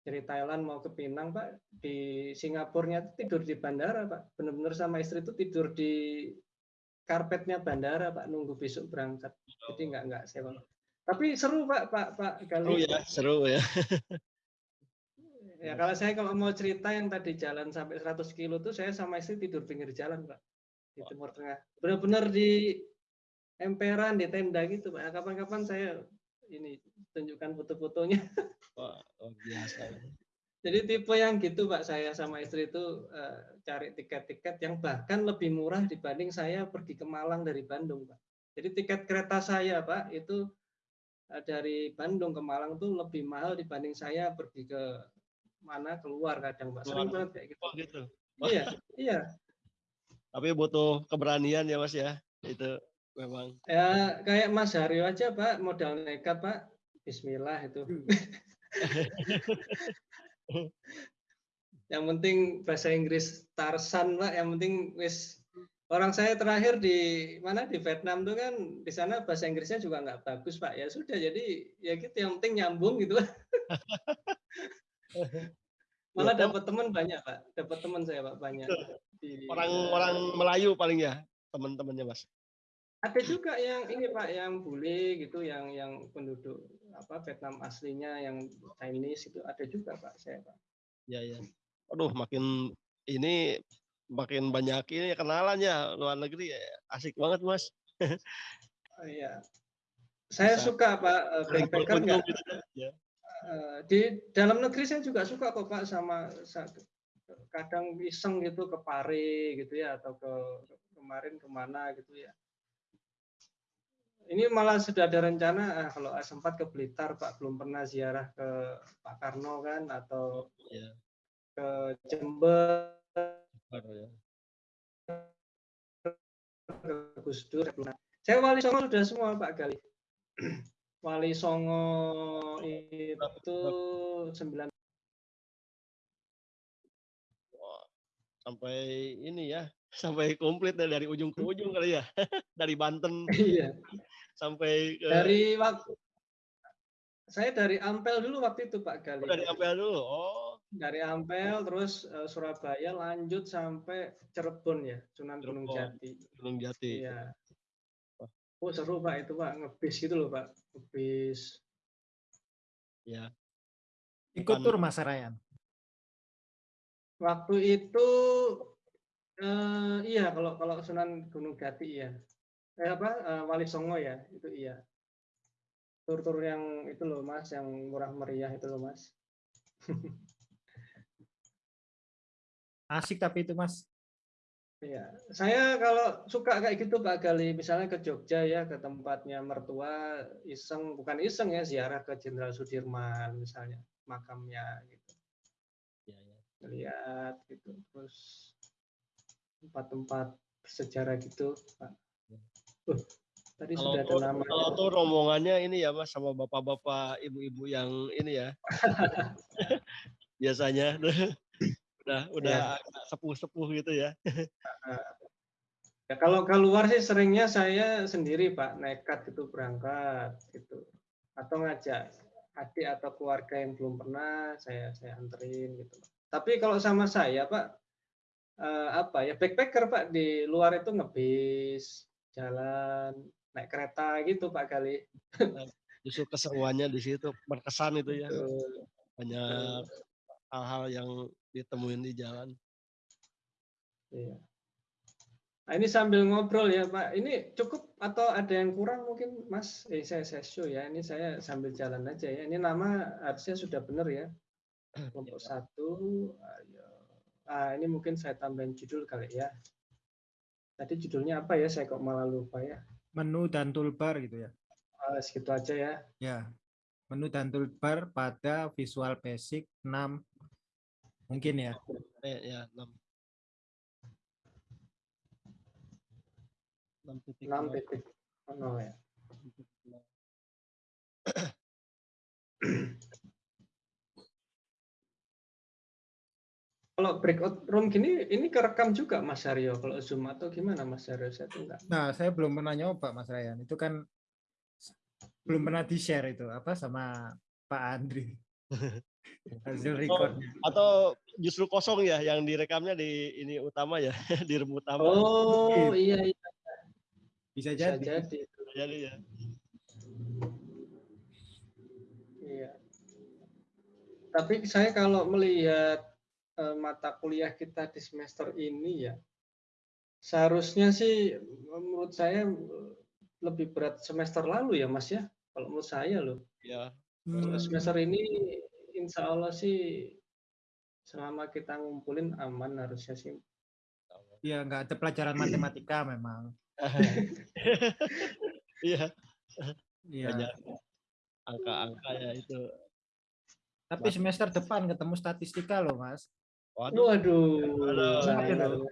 dari Thailand mau ke Pinang Pak di Singapurnya tidur di bandara Pak benar-benar sama istri itu tidur di karpetnya bandara Pak nunggu besok berangkat. Jadi nggak nggak sewa. Tapi seru Pak Pak Pak
kali. Seru ya, seru ya.
ya kalau saya kalau mau cerita yang tadi jalan sampai 100 kilo tuh saya sama istri tidur pinggir jalan Pak di Timur Tengah. Benar-benar di emperan di tenda gitu Pak. Kapan-kapan saya ini tunjukkan foto-fotonya.
Wah, oh, biasa.
Jadi tipe yang gitu Pak, saya sama istri itu uh, cari tiket-tiket yang bahkan lebih murah dibanding saya pergi ke Malang dari Bandung Pak. Jadi tiket kereta saya Pak itu uh, dari Bandung ke Malang tuh lebih mahal dibanding saya pergi ke mana keluar kadang Pak. Sering banget kayak gitu.
Oh gitu.
Iya, iya.
Tapi butuh keberanian ya Mas ya. Itu memang.
Ya kayak Mas Haryo aja Pak, modal nekat Pak. Bismillah itu. Yang penting bahasa Inggris Tarsan pak yang penting wis orang saya terakhir di mana di Vietnam tuh kan di sana bahasa Inggrisnya juga nggak bagus pak ya sudah jadi ya gitu yang penting nyambung gitu malah dapat teman banyak pak dapat teman saya pak banyak
orang-orang Melayu paling ya teman-temannya mas.
Ada juga yang ini pak yang bule gitu yang yang penduduk apa Vietnam aslinya yang Chinese itu ada juga pak saya pak.
Ya ya. Aduh makin ini makin banyak ini kenalannya luar negeri ya, asik banget mas.
Oh, iya. Saya Bisa. suka pak eh, backpacker ya. uh, di dalam negeri saya juga suka kok pak sama kadang iseng gitu ke Pare gitu ya atau ke kemarin ke mana gitu ya. Ini malah sudah ada rencana ah, kalau sempat ke Blitar Pak belum pernah ziarah ke Pak Karno kan atau ya. ke Jember. Ya. ke Gus Dur. Saya wali songo sudah semua Pak Gali Wali Songo itu sembilan
sampai ini ya sampai komplit dari ujung ke ujung kali ya dari Banten
iya
sampai
ke... dari waktu saya dari Ampel dulu waktu itu Pak Gali.
Oh, dari Ampel dulu. Oh.
Dari Ampel terus uh, Surabaya lanjut sampai Cirebon ya, Sunan Gunung Jati.
Gunung Jati.
Iya. Oh seru Pak itu Pak, ngebis gitu loh Pak, ngebis.
Ya.
Ikut tur Mas Rayan.
Waktu itu uh, iya kalau kalau Sunan Gunung Jati iya. Eh apa uh, Wali Songo ya, itu iya tur-tur yang itu loh mas yang murah meriah itu loh mas
asik tapi itu mas
Iya, saya kalau suka kayak gitu Pak Gali, misalnya ke Jogja ya, ke tempatnya mertua, iseng, bukan iseng ya, ziarah ke Jenderal Sudirman misalnya, makamnya gitu. Lihat gitu, terus tempat-tempat sejarah gitu, Pak. Uh, Tadi kalau sudah ada nama.
Kalau tuh rombongannya ini ya Mas sama bapak-bapak, ibu-ibu yang ini ya. Biasanya udah udah ya. sepuh-sepuh gitu ya.
ya kalau keluar sih seringnya saya sendiri Pak, nekat gitu berangkat gitu. Atau ngajak adik atau keluarga yang belum pernah saya saya anterin gitu. Tapi kalau sama saya Pak eh, apa ya backpacker Pak di luar itu ngebis jalan naik kereta gitu Pak Kali.
Justru keseruannya di situ berkesan itu ya. Banyak hal-hal yang ditemuin di jalan.
Iya. Nah, ini sambil ngobrol ya Pak. Ini cukup atau ada yang kurang mungkin Mas? Eh, saya, saya show ya. Ini saya sambil jalan aja ya. Ini nama harusnya sudah benar ya. Kelompok ya, satu. Ayo. Ah, ini mungkin saya tambahin judul kali ya. Tadi judulnya apa ya? Saya kok malah lupa ya
menu dan toolbar gitu ya.
Uh, segitu aja ya.
Ya. Menu dan toolbar pada Visual Basic 6 mungkin ya.
Eh, ya, 6.
6 titik. 6 titik. Oh, ya. Kalau breakout room gini, ini kerekam juga Mas Aryo kalau Zoom atau gimana Mas Aryo? Saya tuh enggak.
Nah, saya belum pernah nyoba Mas Ryan. Itu kan belum pernah di-share itu apa sama Pak Andri. Hasil record.
Oh, atau justru kosong ya yang direkamnya di ini utama ya, di room utama.
Oh, iya iya.
Bisa, Bisa jadi.
jadi.
Bisa jadi ya.
Iya. Tapi saya kalau melihat Eh, mata kuliah kita di semester ini ya seharusnya sih menurut saya lebih berat semester lalu ya Mas ya kalau menurut saya loh.
Ya
hmm. semester ini Insya Allah sih selama kita ngumpulin aman harusnya sih.
Ya nggak ada pelajaran matematika memang.
Iya. Iya. Angka-angka ya itu.
Tapi semester depan ketemu statistika loh mas
Waduh. Waduh.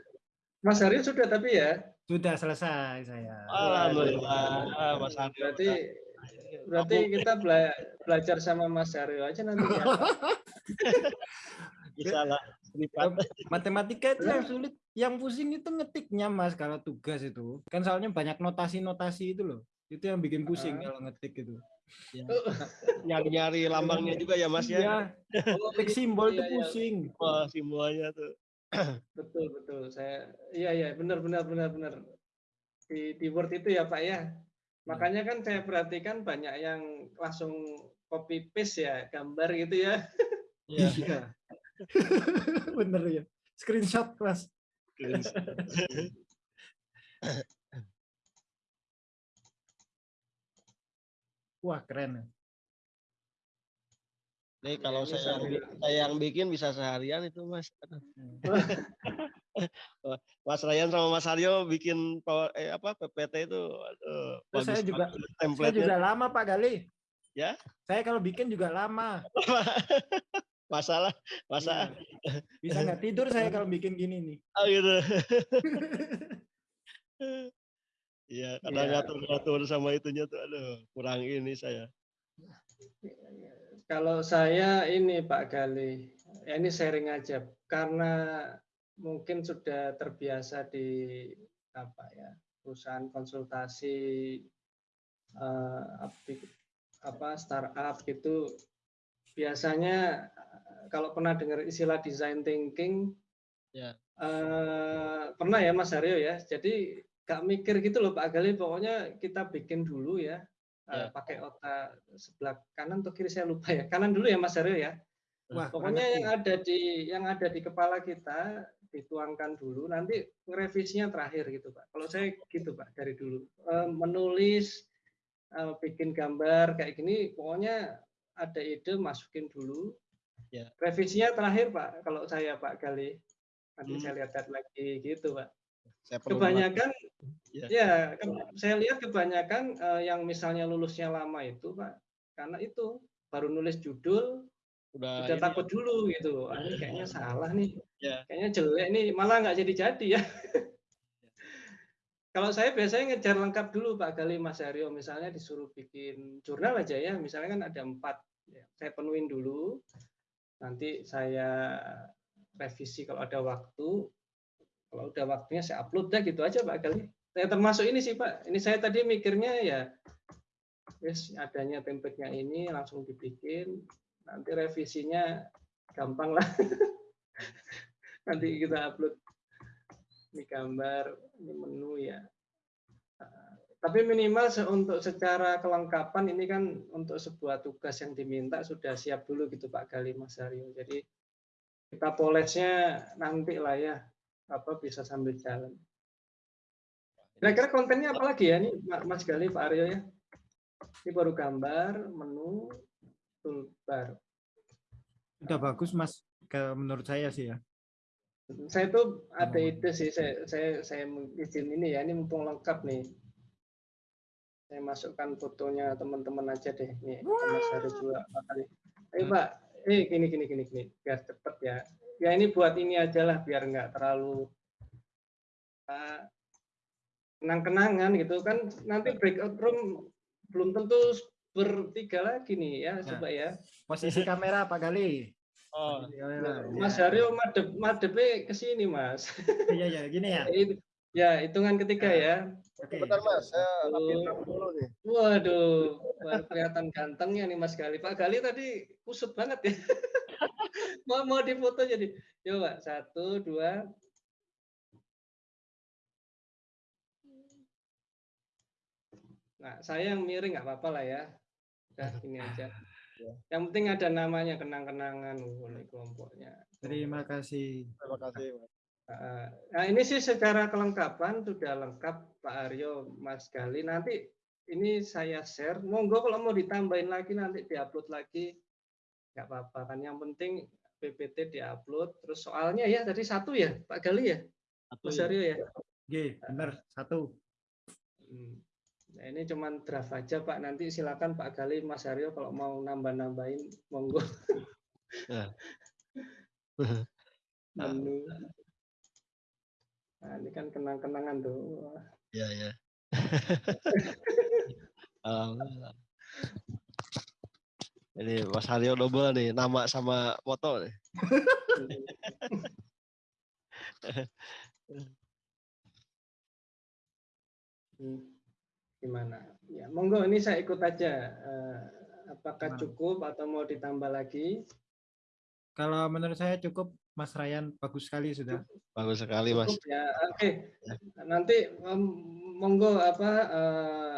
Mas Haryo sudah tapi ya?
Sudah selesai saya.
Alhamdulillah.
Ah, Mas Haryo. Berarti berarti kita bela belajar sama Mas Haryo aja nanti ya.
Bisa lah.
Matematika itu yang sulit, yang pusing itu ngetiknya mas kalau tugas itu. Kan soalnya banyak notasi-notasi itu loh. Itu yang bikin pusing uh. kalau ngetik itu.
Ya. Nyari-nyari lambangnya juga ya Mas ya.
Iya. Oh, simbol itu iya, iya. pusing.
Wah, simbolnya tuh.
betul betul. Saya iya iya benar benar benar benar. Di di Word itu ya Pak ya. Makanya kan saya perhatikan banyak yang langsung copy paste ya gambar gitu ya.
Iya. iya. bener ya. Screenshot Mas. Wah keren.
Nih kalau ya, saya, saya yang bikin bisa seharian itu mas. Hmm. mas Ryan sama Mas Aryo bikin power, eh, apa PPT itu
aduh, bagus saya juga saya juga lama Pak Gali.
Ya?
Saya kalau bikin juga lama.
masalah masa
ya. bisa nggak tidur saya kalau bikin gini nih.
Oh gitu. Iya, kadang
Iya.
ngatur-ngatur sama itunya tuh, aduh kurang ini saya.
Kalau saya ini Pak Gali, ya ini sharing aja karena mungkin sudah terbiasa di apa ya perusahaan konsultasi eh, apa startup gitu biasanya eh, kalau pernah dengar istilah design thinking
Ya.
eh, pernah ya Mas Aryo ya jadi gak mikir gitu loh Pak Gali pokoknya kita bikin dulu ya eh,
Ya.
pakai otak sebelah kanan atau kiri saya lupa ya kanan dulu ya Mas Aryo ya
Wah,
Pokoknya yang
ngerti.
ada di yang ada di kepala kita dituangkan dulu, nanti revisinya terakhir gitu Pak. Kalau saya gitu Pak dari dulu Eh, menulis, eh, bikin gambar kayak gini, pokoknya ada ide masukin dulu.
Ya.
Revisinya terakhir Pak. Kalau saya Pak Gali, nanti
Hmm.
saya lihat lagi gitu Pak.
Saya perlu
Kebanyakan,
Ya.
ya, ke- saya lihat kebanyakan eh, yang misalnya lulusnya lama itu Pak, karena itu baru nulis judul,
udah,
udah
ini
takut dulu gitu. Ah, ini kayaknya salah nih.
Ya.
Kayaknya jelek nih, malah nggak jadi-jadi ya. Kalau saya biasanya ngejar lengkap dulu Pak Gali Mas Aryo, misalnya disuruh bikin jurnal aja ya, misalnya kan ada empat, ya, saya penuhin dulu, nanti saya revisi kalau ada waktu, kalau udah waktunya saya upload dah gitu aja Pak Gali. Saya termasuk ini sih Pak, ini saya tadi mikirnya ya, yes, adanya template-nya ini langsung dibikin, nanti revisinya gampang lah. nanti kita upload ini gambar, ini menu ya. Nah, Tapi minimal untuk secara kelengkapan ini kan untuk sebuah tugas yang diminta sudah siap dulu gitu Pak Gali Mas Aryo. Jadi kita polesnya nanti lah ya, apa bisa sambil jalan. Kira-kira kontennya apa lagi ya nih Ma- Mas Gali Pak Aryo ya? Ini baru gambar, menu, toolbar.
Udah bagus Mas ke menurut saya sih ya.
Saya tuh ada ide sih, saya saya saya izin ini ya, ini mumpung lengkap nih. Saya masukkan fotonya teman-teman aja deh. Nih, Mas Hari juga. Ayo Pak, eh gini gini gini gini, biar cepet ya. Ya ini buat ini aja lah, biar nggak terlalu uh, kenang-kenangan gitu kan. Nanti breakout room belum tentu bertiga lagi nih ya, coba ya.
Posisi kamera Pak Gali.
Oh,
kamera,
Mas
ya.
Haryo madep madepnya ke sini Mas.
Iya iya gini ya.
Ya, hitungan ketiga ya.
Oke.
bentar mas, saya dulu nih.
Waduh, baru kelihatan gantengnya nih Mas Gali. Pak Gali tadi kusut banget ya. mau mau difoto jadi. Coba satu, dua. Nah, saya yang miring nggak apa-apa lah ya. Udah gini aja. Yang penting ada namanya kenang-kenangan oleh kelompoknya.
Terima kasih.
Terima kasih.
Nah ini sih secara kelengkapan sudah lengkap Pak Aryo, Mas Gali. Nanti ini saya share. Monggo kalau mau ditambahin lagi nanti diupload lagi, nggak apa-apa kan. Yang penting PPT diupload. Terus soalnya ya tadi satu ya Pak Gali ya,
Satu
Mas
ya.
Aryo ya.
Oke, benar satu.
Hmm. Nah, ini cuman draft aja Pak. Nanti silakan Pak Gali, Mas Aryo kalau mau nambah-nambahin, monggo.
Ya.
Menu. Nah, ini kan kenang-kenangan tuh. Wah.
Iya, iya. Ini Mas Haryo double nih, nama sama foto nih.
Hmm, Gimana? Ya, monggo ini saya ikut aja. Eh, apakah cukup atau mau ditambah lagi?
Kalau menurut saya cukup Mas Ryan bagus sekali sudah.
Bagus sekali Mas.
Cukup ya. Oke. Nanti monggo apa eh,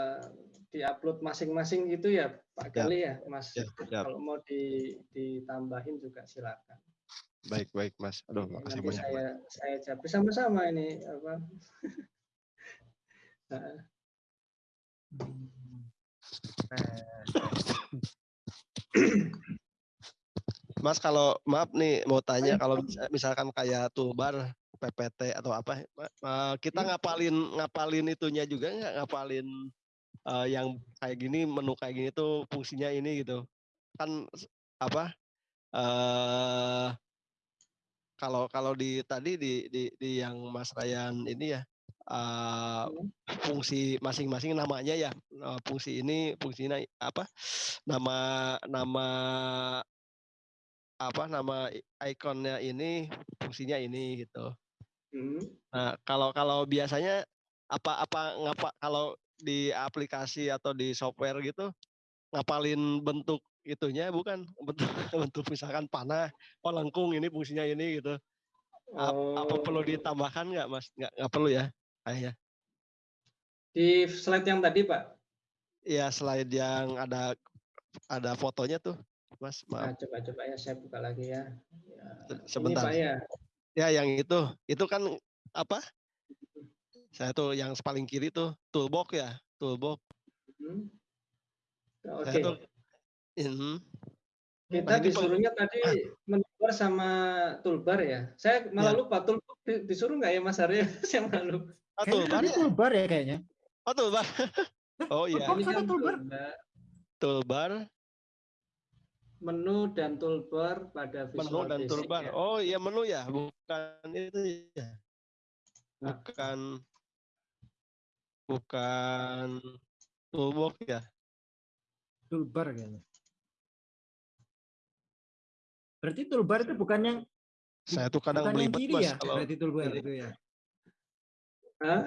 diupload masing-masing gitu ya, Pak
Siap.
Gali ya, Mas.
Siap, siap.
Kalau mau di, ditambahin juga silakan.
Baik, baik Mas. Aduh, makasih
Nanti
banyak. Mas.
saya saya jawab sama-sama ini apa. Nah,
Mas kalau maaf nih mau tanya kalau mis- misalkan kayak toolbar PPT atau apa eh, kita ngapalin ngapalin itunya juga nggak ngapalin eh, yang kayak gini menu kayak gini tuh fungsinya ini gitu kan apa eh kalau kalau di tadi di, di di yang Mas Ryan ini ya uh, fungsi masing-masing namanya ya uh, fungsi ini fungsinya apa nama nama apa nama ikonnya ini fungsinya ini gitu. Hmm. Nah kalau kalau biasanya apa apa ngapa kalau di aplikasi atau di software gitu ngapalin bentuk itunya bukan bentuk bentuk misalkan panah oh lengkung ini fungsinya ini gitu Oh. Apa perlu ditambahkan nggak mas? Nggak, nggak perlu ya, ayah.
Di slide yang tadi pak?
Iya slide yang ada ada fotonya tuh, mas.
Maaf. Nah, coba coba ya saya buka lagi ya. ya
Sebentar. Ini, pak, ya. ya yang itu, itu kan apa? Saya tuh yang paling kiri tuh toolbox ya, toolbox. Hmm.
Oke. Okay. Tuh, mm, kita disuruhnya tadi menyebar sama toolbar ya. Saya malah ya. lupa toolbar disuruh nggak ya Mas Arya? Saya malah lupa.
Oh, toolbar, ya? toolbar ya kayaknya.
Oh toolbar. Oh iya.
Ini kan toolbar.
Toolbar.
Menu dan toolbar pada
visual Menu dan toolbar. Ya. Oh iya menu ya, bukan itu ya. Bukan bukan toolbox ya.
Toolbar kayaknya. Berarti toolbar itu bukan yang
saya tuh kadang bukan
yang kiri ya? Kalau berarti toolbar itu ya. Hah?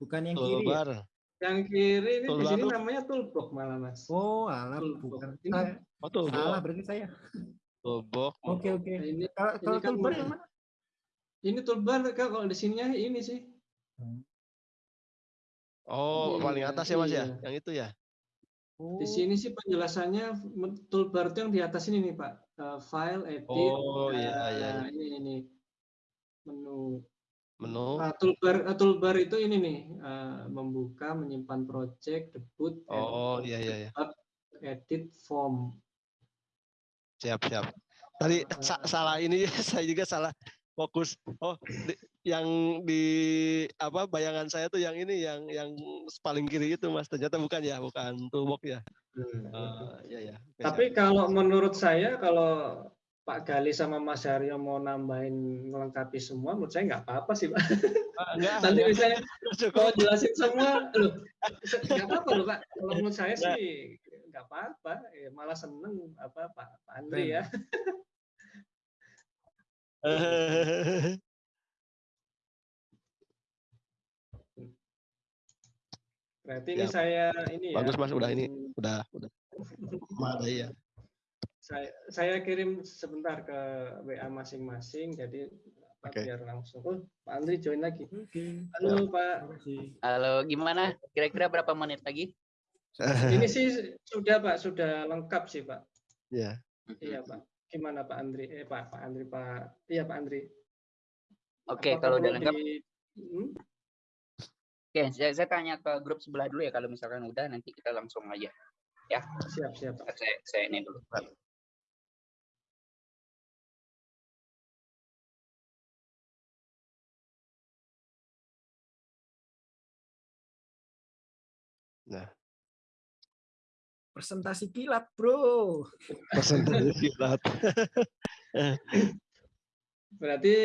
Bukan yang kiri. Ya?
Yang kiri ini di sini namanya toolbox malah Mas.
Oh, alah bukan. Saya, oh, toolbox. Salah berarti saya.
Toolbox.
Oke, oke. Nah, ini kalau, kalau kan toolbar yang mana?
Ini toolbar kalau di sininya ini sih.
Oh, ini, paling atas ya Mas ya? iya. ya? Yang itu ya?
Di sini sih penjelasannya toolbar itu yang di atas ini nih Pak uh, file, edit,
oh, iya, iya.
Ini ini menu.
Menu.
Uh, toolbar uh, toolbar itu ini nih uh, membuka, menyimpan project, debut,
oh iya iya iya.
edit form.
Siap siap. Tadi uh, sa salah ini saya juga salah fokus. Oh, di, yang di apa bayangan saya tuh yang ini yang yang paling kiri itu Mas. Ternyata bukan ya, bukan toolbox ya. Hmm.
Uh, ya ya. Tapi kalau menurut saya kalau Pak Gali sama Mas Haryo mau nambahin melengkapi semua, menurut saya nggak apa-apa sih, Pak. Ah, enggak, Nanti misalnya kalau jelasin semua, loh, nggak apa-apa loh, Pak. Kalau menurut saya sih nggak apa-apa, eh, malah seneng apa Pak, Pak Andri ya. Berarti ini saya ini
ya. Bagus Mas, udah ini udah udah. Ada ya.
Saya saya kirim sebentar ke WA masing-masing jadi okay. biar langsung. Oh, Pak Andri join lagi. Okay. Halo Pak.
Halo, gimana? Kira-kira berapa menit lagi?
ini sih sudah Pak, sudah lengkap sih Pak.
Iya.
Yeah. Iya Pak. Gimana Pak Andri? Eh Pak, Pak Andri Pak. Iya Pak Andri.
Oke, okay, kalau udah lengkap. Di... Hmm? Oke, saya, saya tanya ke grup sebelah dulu ya kalau misalkan udah nanti kita langsung aja. Ya.
Siap, siap.
Saya, saya ini dulu.
Nah. Presentasi kilat, Bro.
Presentasi kilat.
Berarti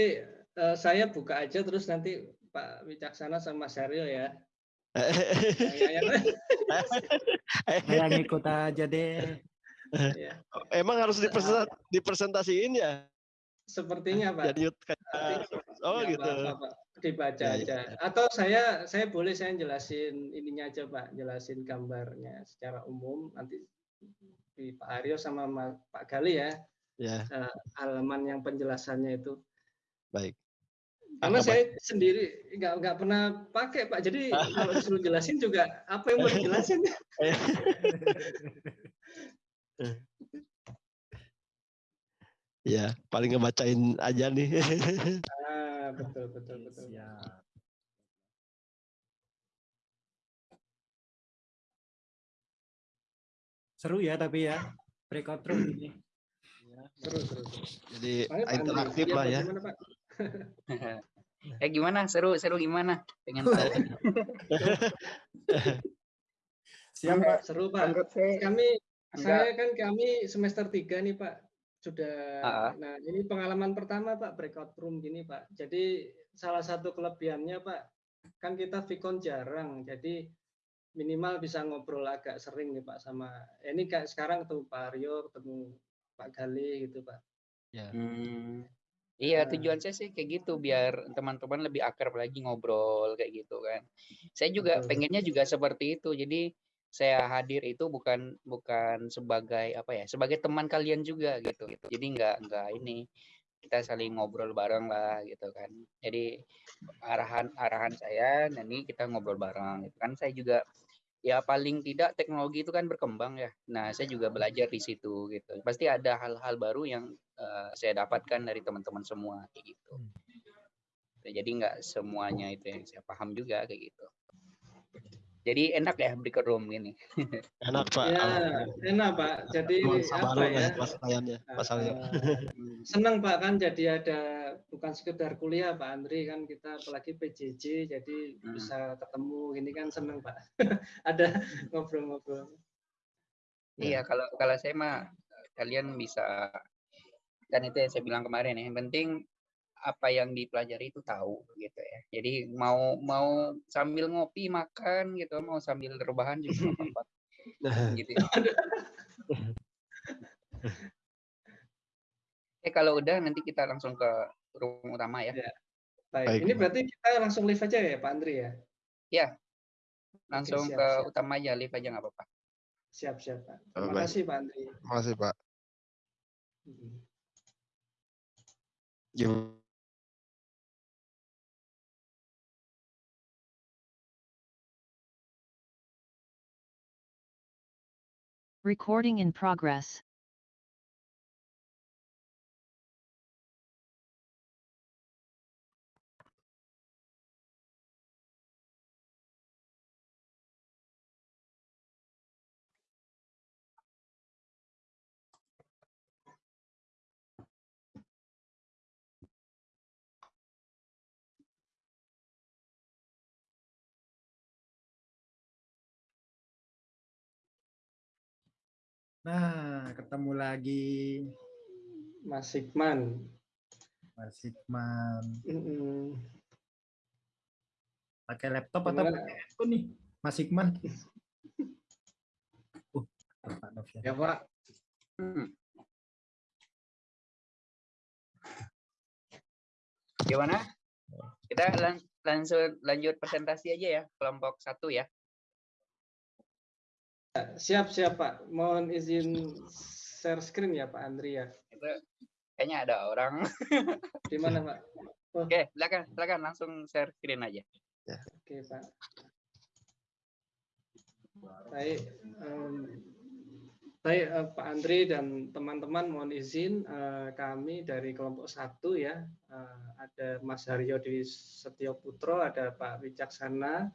uh, saya buka aja terus nanti Pak Wicaksana sama Aryo ya.
Saya ngikut aja deh.
Ya. Emang harus dipresent, dipresentasiin ya?
Sepertinya Pak.
Jadi kayak, oh ya, gitu. Pak,
Pak. Dibaca ya, aja. Ya. Atau saya saya boleh saya jelasin ininya aja Pak, jelasin gambarnya secara umum nanti di Pak Aryo sama Pak Gali ya.
Ya.
Uh, halaman yang penjelasannya itu.
Baik.
Karena saya sendiri nggak nggak pernah pakai Pak. Jadi kalau disuruh jelasin juga apa yang mau dijelasin?
ya, paling ngebacain aja nih.
ah, betul betul betul. Ya.
Seru ya tapi ya breakout room ini.
Ya, seru, seru, seru.
Jadi interaktif lah ya. Pak?
eh gimana? Seru, seru gimana? Pengen tahu.
Siap Pak. Seru Pak. Kami, saya kan kami semester 3 nih Pak. Sudah, uh nah ini pengalaman pertama Pak, breakout room gini Pak. Jadi salah satu kelebihannya Pak, kan kita Vicon jarang, jadi minimal bisa ngobrol agak sering nih Pak sama ini kayak sekarang ketemu Pak Aryo, ketemu Pak Gali gitu Pak.
Ya. Hmm. Iya, tujuan saya sih kayak gitu biar teman-teman lebih akrab lagi ngobrol kayak gitu kan. Saya juga Betul. pengennya juga seperti itu. Jadi saya hadir itu bukan bukan sebagai apa ya, sebagai teman kalian juga gitu. Jadi nggak nggak ini kita saling ngobrol bareng lah gitu kan. Jadi arahan arahan saya nanti kita ngobrol bareng gitu kan. Saya juga ya paling tidak teknologi itu kan berkembang ya. Nah, saya juga belajar di situ gitu. Pasti ada hal-hal baru yang uh, saya dapatkan dari teman-teman semua kayak gitu. Hmm. Jadi nggak semuanya itu yang saya paham juga kayak gitu. Jadi enak ya breaker room ini.
Enak Pak.
Ya, enak Pak. Jadi apa ya?
Pasalnya, pasalnya.
Uh, senang Pak kan jadi ada bukan sekedar kuliah Pak Andri kan kita apalagi PJJ jadi hmm. bisa ketemu ini kan senang Pak. ada ngobrol-ngobrol.
Iya, kalau kalau saya mah kalian bisa kan itu yang saya bilang kemarin ya. Yang penting apa yang dipelajari itu tahu gitu ya. Jadi mau mau sambil ngopi makan gitu, mau sambil rebahan juga apa-apa. gitu. Ya. eh kalau udah nanti kita langsung ke ruang utama ya. ya.
Baik. Baik. Ini berarti kita langsung live aja ya Pak Andri ya?
Ya. Langsung Oke, siap, ke siap. utama aja, live aja nggak apa-apa.
Siap, siap Pak. Terima Baik. kasih Pak Andri.
Terima kasih Pak. Hmm.
Recording in progress.
Nah, ketemu lagi.
Mas Hikman.
Mas Hikman. Mm -mm. Pakai laptop Gimana? atau pakai handphone nih, Mas Hikman?
uh, Pak Novian. Ya, Pak. Hmm.
Gimana? Kita lang langsung lanjut presentasi aja ya, kelompok satu ya.
Siap, siap Pak. Mohon izin share screen ya Pak Andri ya.
Itu kayaknya ada orang.
Di mana Pak?
Oh. Oke, silakan, silakan langsung share screen aja.
Ya. Oke Pak. Baik, um, baik uh, Pak Andri dan teman-teman mohon izin uh, kami dari kelompok satu ya uh, ada Mas Haryo di Setio Putro, ada Pak Wicaksana,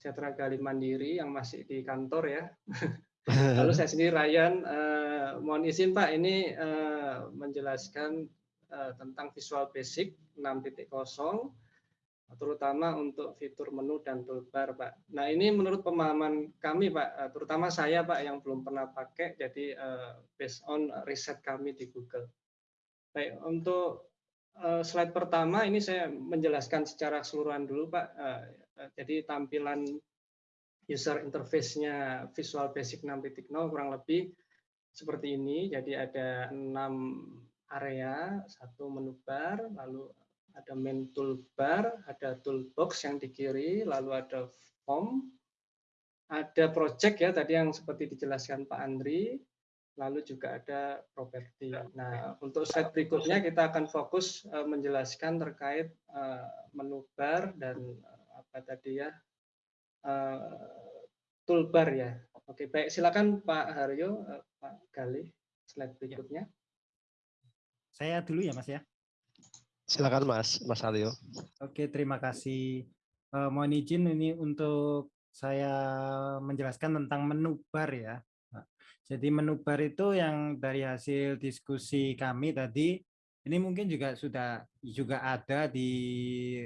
Sejahtera Gali Mandiri yang masih di kantor ya. Lalu saya sendiri Ryan, uh, mohon izin Pak, ini uh, menjelaskan uh, tentang Visual Basic 6.0, terutama untuk fitur menu dan toolbar Pak. Nah ini menurut pemahaman kami Pak, terutama saya Pak yang belum pernah pakai, jadi uh, based on riset kami di Google. Baik, untuk uh, slide pertama ini saya menjelaskan secara keseluruhan dulu Pak. Eh, jadi tampilan user interface-nya Visual Basic 6.0 kurang lebih seperti ini. Jadi ada enam area, satu menu bar, lalu ada main toolbar, ada toolbox yang di kiri, lalu ada form, ada project ya tadi yang seperti dijelaskan Pak Andri, lalu juga ada properti. Nah, untuk slide berikutnya kita akan fokus uh, menjelaskan terkait uh, menu bar dan apa tadi ya uh, toolbar ya. Oke, baik silakan Pak Haryo, uh, Pak Gali, slide berikutnya.
Saya dulu ya Mas ya.
Silakan Mas, Mas Haryo.
Oke, terima kasih. Uh, mohon izin ini untuk saya menjelaskan tentang menu bar ya. jadi menu bar itu yang dari hasil diskusi kami tadi ini mungkin juga sudah juga ada di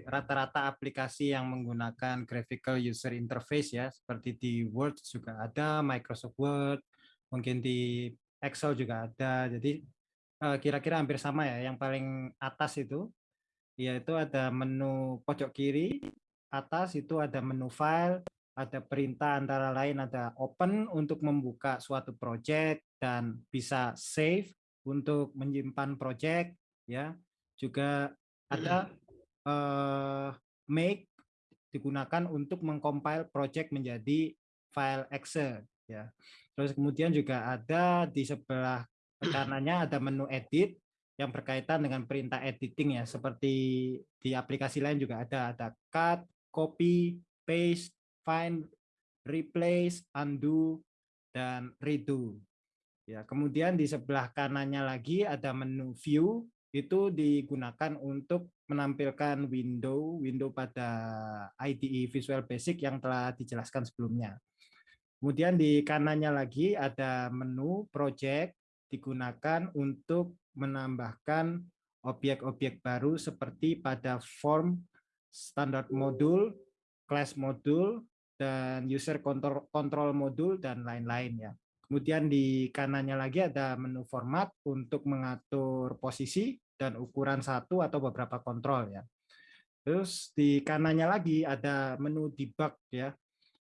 rata-rata aplikasi yang menggunakan graphical user interface ya, seperti di Word juga ada, Microsoft Word, mungkin di Excel juga ada. Jadi eh, kira-kira hampir sama ya. Yang paling atas itu yaitu ada menu pojok kiri, atas itu ada menu file, ada perintah antara lain ada open untuk membuka suatu project dan bisa save untuk menyimpan project ya. Juga ada uh, make digunakan untuk mengcompile project menjadi file Excel ya. Terus kemudian juga ada di sebelah kanannya ada menu edit yang berkaitan dengan perintah editing ya seperti di aplikasi lain juga ada ada cut, copy, paste, find, replace, undo dan redo. Ya, kemudian di sebelah kanannya lagi ada menu view itu digunakan untuk menampilkan window window pada IDE Visual Basic yang telah dijelaskan sebelumnya. Kemudian di kanannya lagi ada menu project digunakan untuk menambahkan objek-objek baru seperti pada form standar modul, class modul, dan user control, control modul, dan lain-lain ya. Kemudian di kanannya lagi ada menu format untuk mengatur posisi dan ukuran satu atau beberapa kontrol ya. Terus di kanannya lagi ada menu debug ya,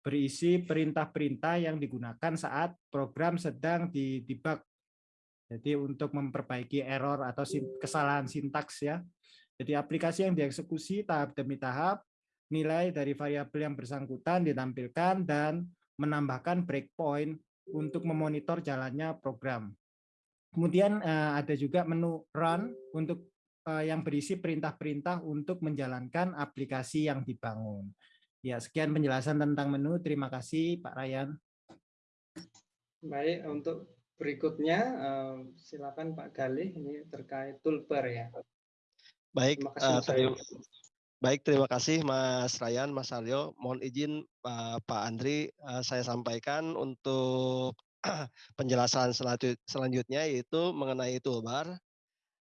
berisi perintah-perintah yang digunakan saat program sedang di debug jadi untuk memperbaiki error atau kesalahan sintaks ya. Jadi aplikasi yang dieksekusi tahap demi tahap, nilai dari variabel yang bersangkutan ditampilkan dan menambahkan breakpoint untuk memonitor jalannya program. Kemudian eh, ada juga menu run untuk eh, yang berisi perintah-perintah untuk menjalankan aplikasi yang dibangun. Ya, sekian penjelasan tentang menu. Terima kasih Pak Ryan.
Baik, untuk berikutnya uh, silakan Pak Galih ini terkait toolbar ya.
Baik, terima kasih, uh, terima, baik terima kasih Mas Ryan, Mas Aryo. Mohon izin uh, Pak Andri uh, saya sampaikan untuk penjelasan selanjutnya yaitu mengenai toolbar.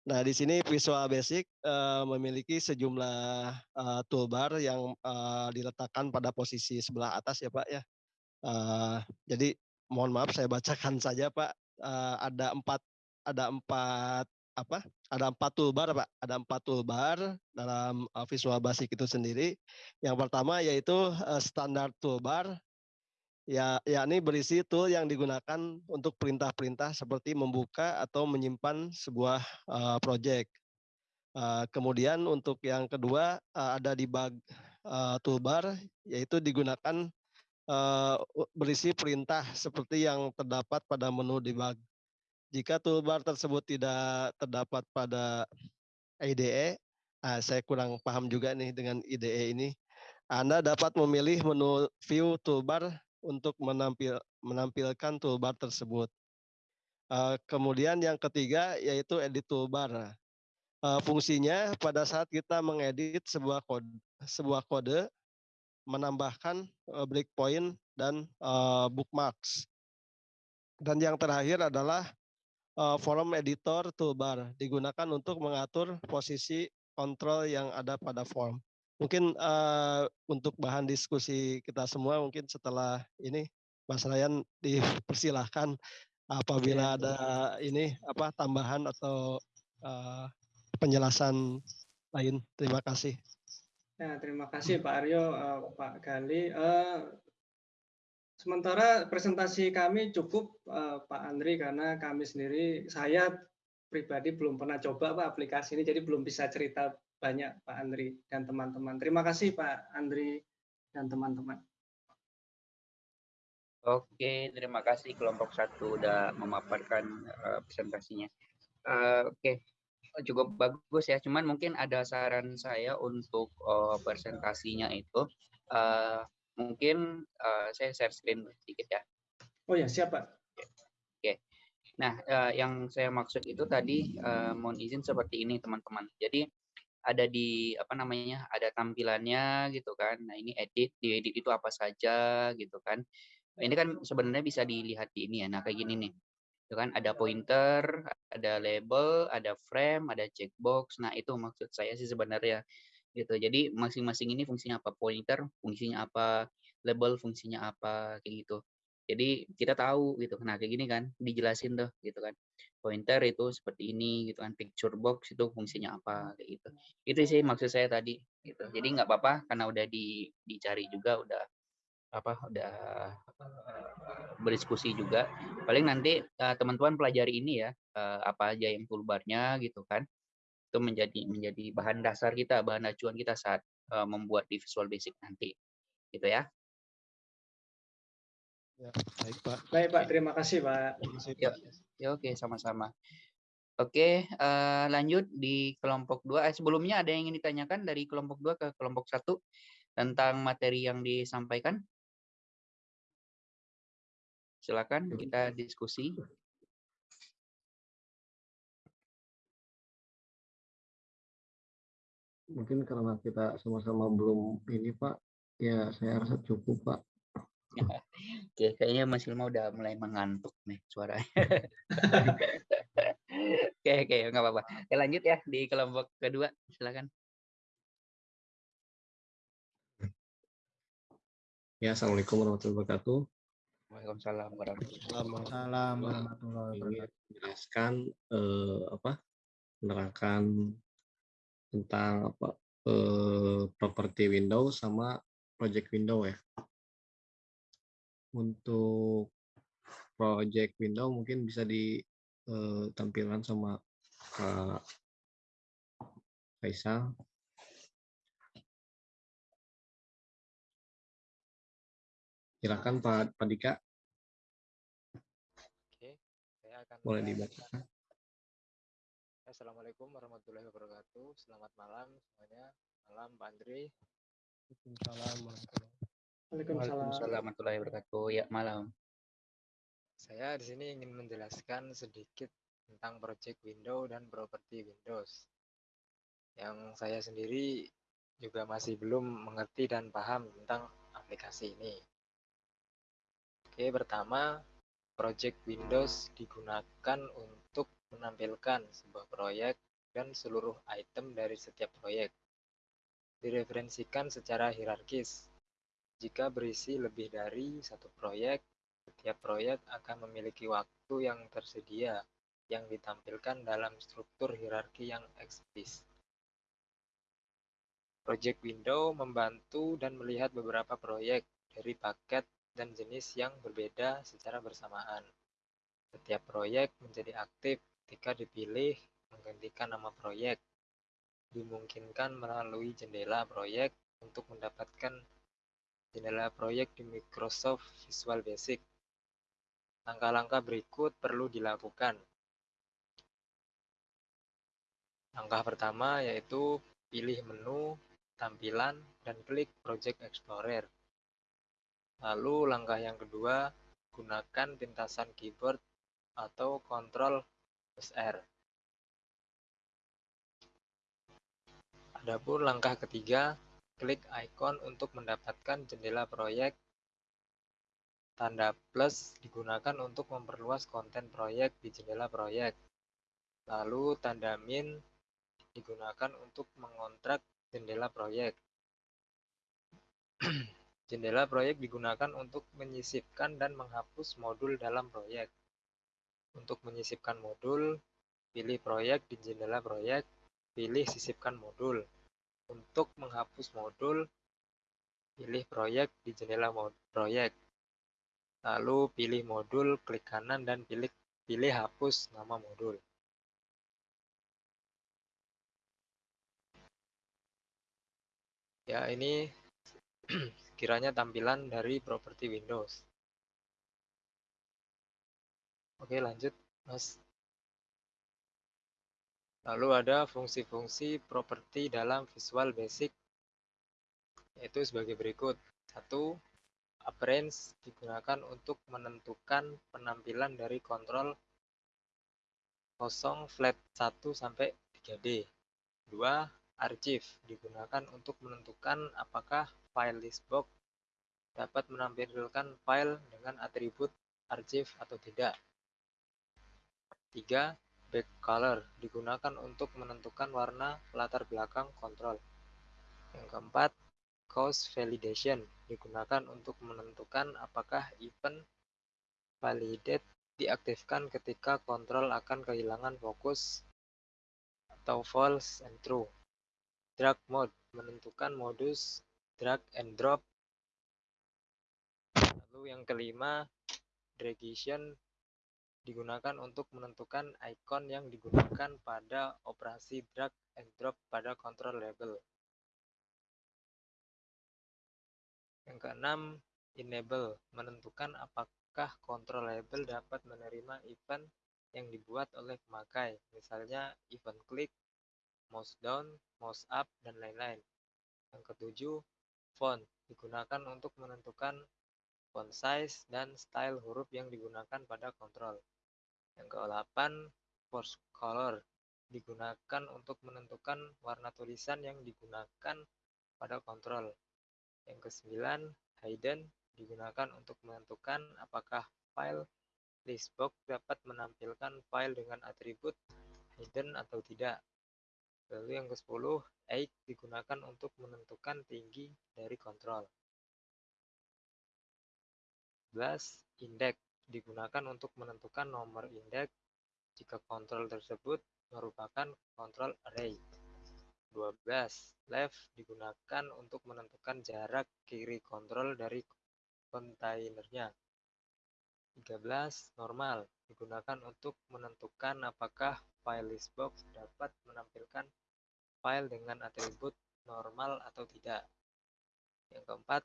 Nah, di sini Visual Basic uh, memiliki sejumlah uh, toolbar yang uh, diletakkan pada posisi sebelah atas ya Pak ya. Uh, jadi mohon maaf saya bacakan saja Pak. Uh, ada empat ada empat apa? Ada empat toolbar pak. Ada empat toolbar dalam uh, Visual Basic itu sendiri. Yang pertama yaitu uh, standar toolbar ya yakni berisi tool yang digunakan untuk perintah-perintah seperti membuka atau menyimpan sebuah uh, project uh, kemudian untuk yang kedua uh, ada debug uh, toolbar yaitu digunakan uh, berisi perintah seperti yang terdapat pada menu debug. Jika toolbar tersebut tidak terdapat pada IDE, ah, saya kurang paham juga nih dengan IDE ini. Anda dapat memilih menu view toolbar untuk menampil, menampilkan toolbar tersebut. Uh, kemudian yang ketiga yaitu edit toolbar. Uh, fungsinya pada saat kita mengedit sebuah kode, sebuah kode menambahkan uh, breakpoint dan bookmarks. Dan yang terakhir adalah uh, form editor toolbar digunakan untuk mengatur posisi kontrol yang ada pada form. Mungkin uh, untuk bahan diskusi kita semua mungkin setelah ini Mas Ryan dipersilahkan apabila ada ini apa tambahan atau uh, penjelasan lain. Terima kasih.
Ya, terima kasih Pak Aryo, uh, Pak Gali. Uh, sementara presentasi kami cukup uh, Pak Andri karena kami sendiri, saya pribadi belum pernah coba Pak aplikasi ini, jadi belum bisa cerita banyak Pak Andri dan teman-teman. Terima kasih Pak Andri dan teman-teman.
Oke, terima kasih kelompok satu sudah memaparkan uh, presentasinya. Uh, Oke, cukup bagus ya. Cuman mungkin ada saran saya untuk uh, presentasinya itu uh, mungkin uh, saya share screen sedikit ya.
Oh ya, siapa?
Oke. Nah, uh, yang saya maksud itu tadi uh, mohon izin seperti ini teman-teman. Jadi ada di apa namanya? ada tampilannya gitu kan. Nah, ini edit, di edit itu apa saja gitu kan. Ini kan sebenarnya bisa dilihat di ini ya. Nah, kayak gini nih itu kan ada pointer, ada label, ada frame, ada checkbox. Nah, itu maksud saya sih sebenarnya gitu. Jadi masing-masing ini fungsinya apa? Pointer fungsinya apa? Label fungsinya apa? Kayak gitu. Jadi kita tahu gitu. Nah, kayak gini kan dijelasin tuh gitu kan. Pointer itu seperti ini gitu kan. Picture box itu fungsinya apa kayak gitu. Itu sih maksud saya tadi gitu. Jadi nggak apa-apa karena udah di, dicari juga udah apa udah berdiskusi juga. Paling nanti uh, teman-teman pelajari ini ya uh, apa aja yang toolbarnya gitu kan. Itu menjadi menjadi bahan dasar kita, bahan acuan kita saat uh, membuat di Visual Basic nanti. Gitu ya.
Ya, baik Pak. Baik Pak, terima kasih Pak.
Terima kasih, Pak. Ya, ya oke, sama-sama. Oke, uh, lanjut di kelompok dua. Eh, sebelumnya ada yang ingin ditanyakan dari kelompok dua ke kelompok satu tentang materi yang disampaikan? Silakan kita diskusi.
Mungkin karena kita sama-sama belum ini Pak, ya saya rasa cukup Pak.
Oke, kayaknya Mas Ilma udah mulai mengantuk nih suaranya. oke, oke, nggak apa-apa. Oke, lanjut ya di kelompok kedua, silakan.
Ya, assalamualaikum warahmatullahi wabarakatuh.
Waalaikumsalam
warahmatullahi wabarakatuh.
Menjelaskan eh, apa? Menerangkan tentang apa? Eh, properti Windows sama project window ya untuk project window mungkin bisa ditampilkan eh, sama Kak Faisal. Silakan Pak Pak Dika.
Oke, saya akan
boleh dibaca.
Assalamualaikum warahmatullahi wabarakatuh. Selamat malam semuanya. Malam Pak Andri.
Waalaikumsalam Waalaikumsalam warahmatullahi wabarakatuh. Ya, malam.
Saya di sini ingin menjelaskan sedikit tentang project window dan properti Windows. Yang saya sendiri juga masih belum mengerti dan paham tentang aplikasi ini. Oke, pertama, project Windows digunakan untuk menampilkan sebuah proyek dan seluruh item dari setiap proyek. Direferensikan secara hierarkis jika berisi lebih dari satu proyek, setiap proyek akan memiliki waktu yang tersedia yang ditampilkan dalam struktur hierarki yang eksplisit. Project Window membantu dan melihat beberapa proyek dari paket dan jenis yang berbeda secara bersamaan. Setiap proyek menjadi aktif ketika dipilih menggantikan nama proyek. Dimungkinkan melalui jendela proyek untuk mendapatkan jendela proyek di Microsoft Visual Basic. Langkah-langkah berikut perlu dilakukan. Langkah pertama yaitu pilih menu, tampilan, dan klik Project Explorer. Lalu langkah yang kedua, gunakan pintasan keyboard atau Ctrl R. Adapun langkah ketiga, Klik ikon untuk mendapatkan jendela proyek. Tanda plus digunakan untuk memperluas konten proyek di jendela proyek. Lalu tanda min digunakan untuk mengontrak jendela proyek. jendela proyek digunakan untuk menyisipkan dan menghapus modul dalam proyek. Untuk menyisipkan modul, pilih proyek di jendela proyek, pilih sisipkan modul. Untuk menghapus modul, pilih proyek di jendela proyek. Lalu pilih modul, klik kanan dan pilih pilih hapus nama modul. Ya, ini kiranya tampilan dari properti Windows. Oke, lanjut, Mas. Lalu ada fungsi-fungsi properti dalam Visual Basic, yaitu sebagai berikut. Satu, appearance digunakan untuk menentukan penampilan dari kontrol kosong flat 1 sampai 3D. Dua, archive digunakan untuk menentukan apakah file listbox dapat menampilkan file dengan atribut archive atau tidak. Tiga, Back color digunakan untuk menentukan warna latar belakang kontrol. Yang keempat, cause validation digunakan untuk menentukan apakah event validate diaktifkan ketika kontrol akan kehilangan fokus atau false and true. Drag mode menentukan modus drag and drop. Lalu yang kelima, dragation digunakan untuk menentukan icon yang digunakan pada operasi drag and drop pada control label. Yang keenam, enable menentukan apakah control label dapat menerima event yang dibuat oleh pemakai, misalnya event klik, mouse down, mouse up, dan lain-lain. Yang ketujuh, font digunakan untuk menentukan font size dan style huruf yang digunakan pada kontrol. Yang ke-8, force color digunakan untuk menentukan warna tulisan yang digunakan pada kontrol. Yang ke-9, hidden digunakan untuk menentukan apakah file listbox dapat menampilkan file dengan atribut hidden atau tidak. Lalu yang ke-10, 8 digunakan untuk menentukan tinggi dari kontrol. 11. Index digunakan untuk menentukan nomor indeks jika kontrol tersebut merupakan kontrol array. 12. Left digunakan untuk menentukan jarak kiri kontrol dari kontainernya. 13. Normal digunakan untuk menentukan apakah file listbox dapat menampilkan file dengan atribut normal atau tidak. Yang keempat,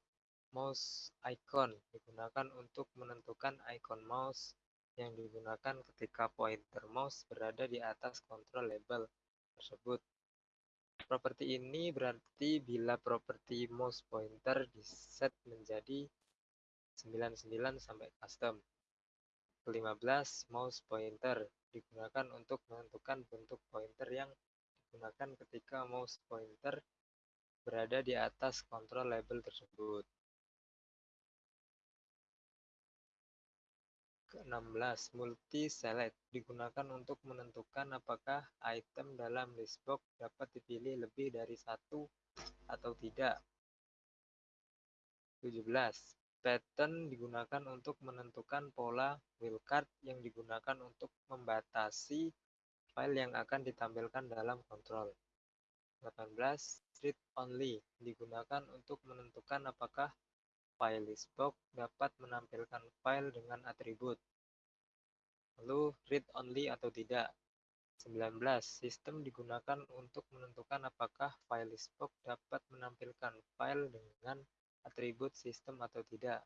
mouse icon digunakan untuk menentukan icon mouse yang digunakan ketika pointer mouse berada di atas kontrol label tersebut. Properti ini berarti bila properti mouse pointer diset menjadi 99 sampai custom. Ke-15, mouse pointer digunakan untuk menentukan bentuk pointer yang digunakan ketika mouse pointer berada di atas kontrol label tersebut. Ke-16, multi-select digunakan untuk menentukan apakah item dalam listbox dapat dipilih lebih dari satu atau tidak. 17. Pattern digunakan untuk menentukan pola wildcard yang digunakan untuk membatasi file yang akan ditampilkan dalam kontrol. 18. Read only digunakan untuk menentukan apakah file listbox dapat menampilkan file dengan atribut. Lalu read only atau tidak. 19. Sistem digunakan untuk menentukan apakah file listbox dapat menampilkan file dengan atribut sistem atau tidak.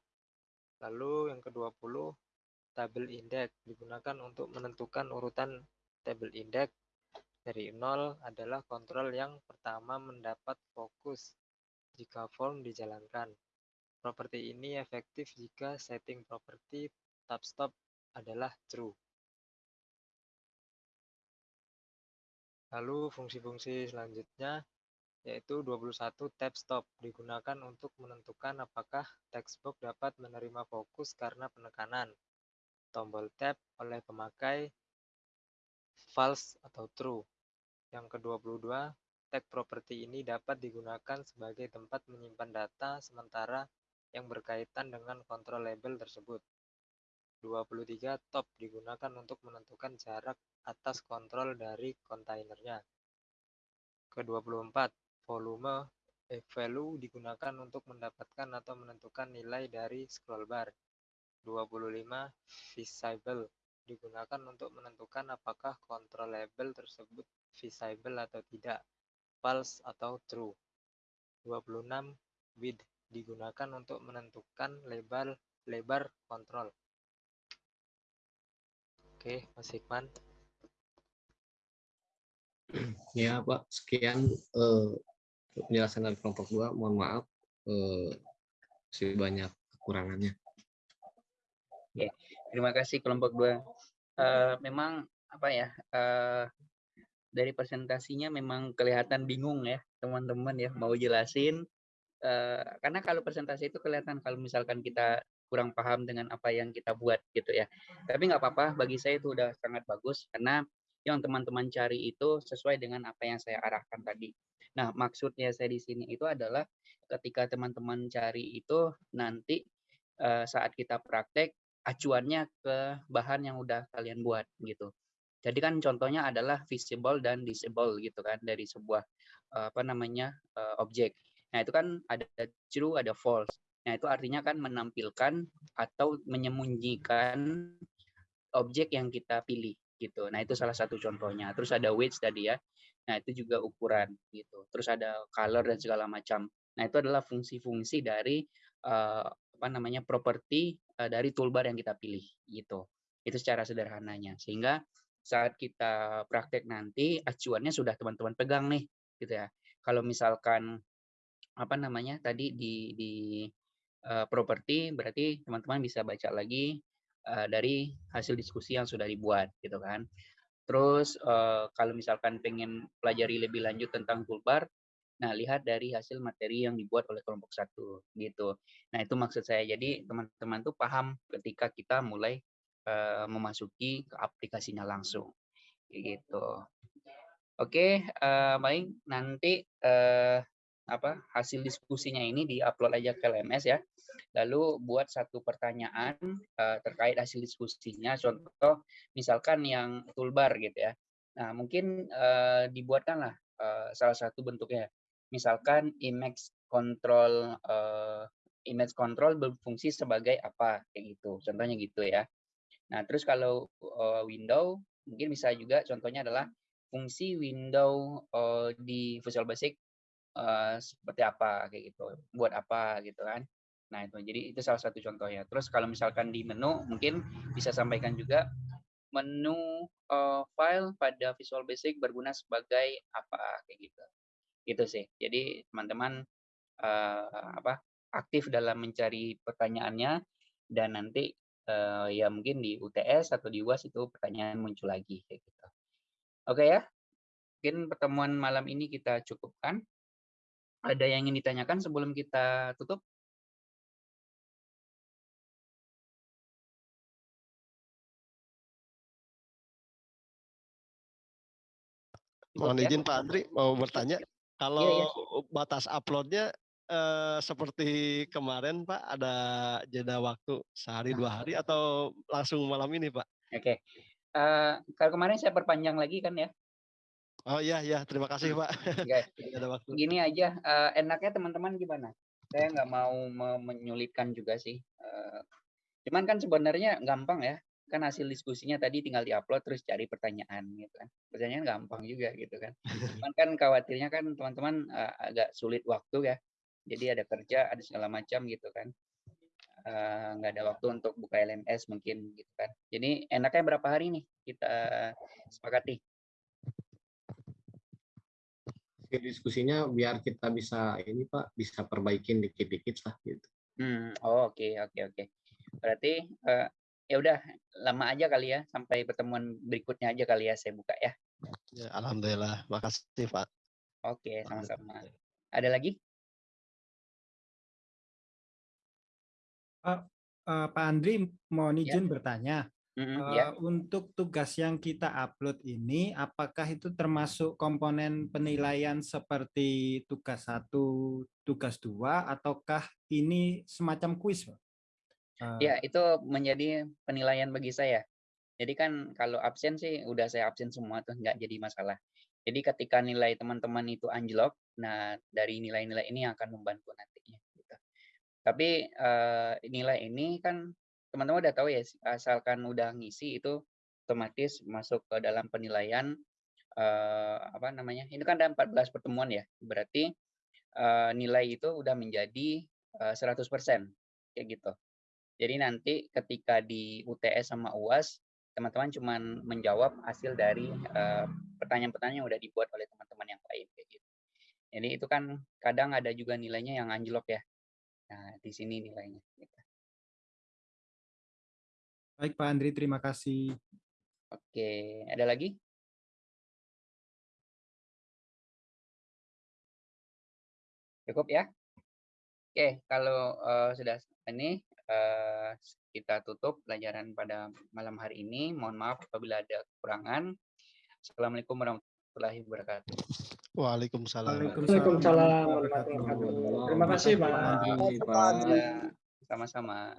Lalu yang ke-20, tabel index digunakan untuk menentukan urutan Table index dari 0 adalah kontrol yang pertama mendapat fokus jika form dijalankan. Properti ini efektif jika setting properti tab stop adalah true. Lalu fungsi-fungsi selanjutnya yaitu 21 tab stop digunakan untuk menentukan apakah textbox dapat menerima fokus karena penekanan. Tombol tab oleh pemakai false atau true. Yang ke-22, tag properti ini dapat digunakan sebagai tempat menyimpan data sementara yang berkaitan dengan kontrol label tersebut. 23 top digunakan untuk menentukan jarak atas kontrol dari kontainernya. Ke-24, volume value digunakan untuk mendapatkan atau menentukan nilai dari scroll bar. 25 visible digunakan untuk menentukan apakah kontrol label tersebut visible atau tidak, false atau true. 26. Width digunakan untuk menentukan lebar lebar kontrol. Oke, Mas Hikman.
Ya, Pak. Sekian eh, penjelasan dari kelompok 2. Mohon maaf eh, masih banyak kekurangannya.
Ya, terima kasih kelompok dua. Uh, memang apa ya uh, dari presentasinya memang kelihatan bingung ya teman-teman ya mau jelasin karena kalau presentasi itu kelihatan kalau misalkan kita kurang paham dengan apa yang kita buat gitu ya. Tapi nggak apa-apa bagi saya itu udah sangat bagus karena yang teman-teman cari itu sesuai dengan apa yang saya arahkan tadi. Nah maksudnya saya di sini itu adalah ketika teman-teman cari itu nanti uh, saat kita praktek acuannya ke bahan yang udah kalian buat gitu. Jadi kan contohnya adalah visible dan disable gitu kan dari sebuah apa namanya uh, objek. Nah itu kan ada true ada false. Nah itu artinya kan menampilkan atau menyembunyikan objek yang kita pilih gitu. Nah itu salah satu contohnya. Terus ada weight tadi ya. Nah itu juga ukuran gitu. Terus ada color dan segala macam. Nah itu adalah fungsi-fungsi dari uh, apa namanya properti uh, dari toolbar yang kita pilih gitu. Itu secara sederhananya. Sehingga saat kita praktek nanti acuannya sudah teman-teman pegang nih gitu ya. Kalau misalkan apa namanya tadi di di uh, properti berarti teman-teman bisa baca lagi uh, dari hasil diskusi yang sudah dibuat gitu kan. Terus uh, kalau misalkan pengen pelajari lebih lanjut tentang toolbar, nah lihat dari hasil materi yang dibuat oleh kelompok satu gitu. Nah itu maksud saya. Jadi teman-teman tuh paham ketika kita mulai uh, memasuki ke aplikasinya langsung gitu. Oke, uh, baik nanti uh, apa hasil diskusinya ini diupload aja ke LMS ya. Lalu buat satu pertanyaan uh, terkait hasil diskusinya. Contoh misalkan yang toolbar gitu ya. Nah mungkin uh, dibuatkanlah uh, salah satu bentuknya. Misalkan image control uh, image control berfungsi sebagai apa kayak gitu. Contohnya gitu ya. Nah, terus kalau uh, window mungkin bisa juga contohnya adalah fungsi window uh, di Visual Basic uh, seperti apa kayak gitu, buat apa gitu kan. Nah, itu jadi itu salah satu contohnya. Terus kalau misalkan di menu mungkin bisa sampaikan juga menu uh, file pada Visual Basic berguna sebagai apa kayak gitu. Gitu sih. Jadi teman-teman uh, apa aktif dalam mencari pertanyaannya dan nanti uh, ya mungkin di UTS atau di UAS itu pertanyaan muncul lagi kayak gitu. Oke ya. Mungkin pertemuan malam ini kita cukupkan. Ada yang ingin ditanyakan sebelum kita tutup?
Mohon ya? izin Pak Andri mau bertanya. Kalau ya, ya. batas uploadnya eh, seperti kemarin Pak ada jeda waktu sehari dua hari atau langsung malam ini Pak?
Oke. Uh, kalau kemarin saya perpanjang lagi kan ya.
Oh iya iya terima kasih Pak.
Okay. ada waktu. Gini aja uh, enaknya teman-teman gimana? Saya nggak mau menyulitkan juga sih. Uh, cuman kan sebenarnya gampang ya kan hasil diskusinya tadi tinggal diupload terus cari pertanyaan gitu kan pertanyaan gampang juga gitu kan cuman kan khawatirnya kan teman-teman uh, agak sulit waktu ya jadi ada kerja ada segala macam gitu kan eh, nggak uh, ada waktu untuk buka LMS mungkin gitu kan jadi enaknya berapa hari nih kita sepakati
diskusinya biar kita bisa ini pak bisa perbaikin dikit-dikit lah gitu.
Hmm oh, oke okay, oke okay, oke. Okay. berarti uh, ya udah lama aja kali ya sampai pertemuan berikutnya aja kali ya saya buka ya,
ya alhamdulillah. Makasih pak.
Oke sama-sama. Ada lagi?
Uh, uh, Pak Andri, mohon izin ya. bertanya. Mm -hmm, uh, ya. Untuk tugas yang kita upload ini, apakah itu termasuk komponen penilaian seperti tugas satu, tugas dua, ataukah ini semacam kuis, Pak?
Uh, ya, itu menjadi penilaian bagi saya. Jadi kan kalau absen sih udah saya absen semua tuh nggak jadi masalah. Jadi ketika nilai teman-teman itu anjlok, nah dari nilai-nilai ini akan membantu nantinya. Tapi uh, nilai ini kan teman-teman udah tahu ya, asalkan udah ngisi itu otomatis masuk ke dalam penilaian uh, apa namanya? Ini kan ada 14 pertemuan ya. Berarti uh, nilai itu udah menjadi uh, 100% kayak gitu. Jadi nanti ketika di UTS sama UAS teman-teman cuma menjawab hasil dari pertanyaan-pertanyaan yang udah dibuat oleh teman-teman yang lain kayak gitu. Jadi itu kan kadang ada juga nilainya yang anjlok ya. Nah, di sini nilainya. Gitu.
Baik Pak Andri, terima kasih.
Oke, ada lagi? Cukup ya? Oke, kalau uh, sudah ini uh, kita tutup pelajaran pada malam hari ini. Mohon maaf apabila ada kekurangan. Assalamualaikum warahmatullahi wabarakatuh.
Waalaikumsalam.
Waalaikumsalam. Terima kasih Pak.
Sama-sama.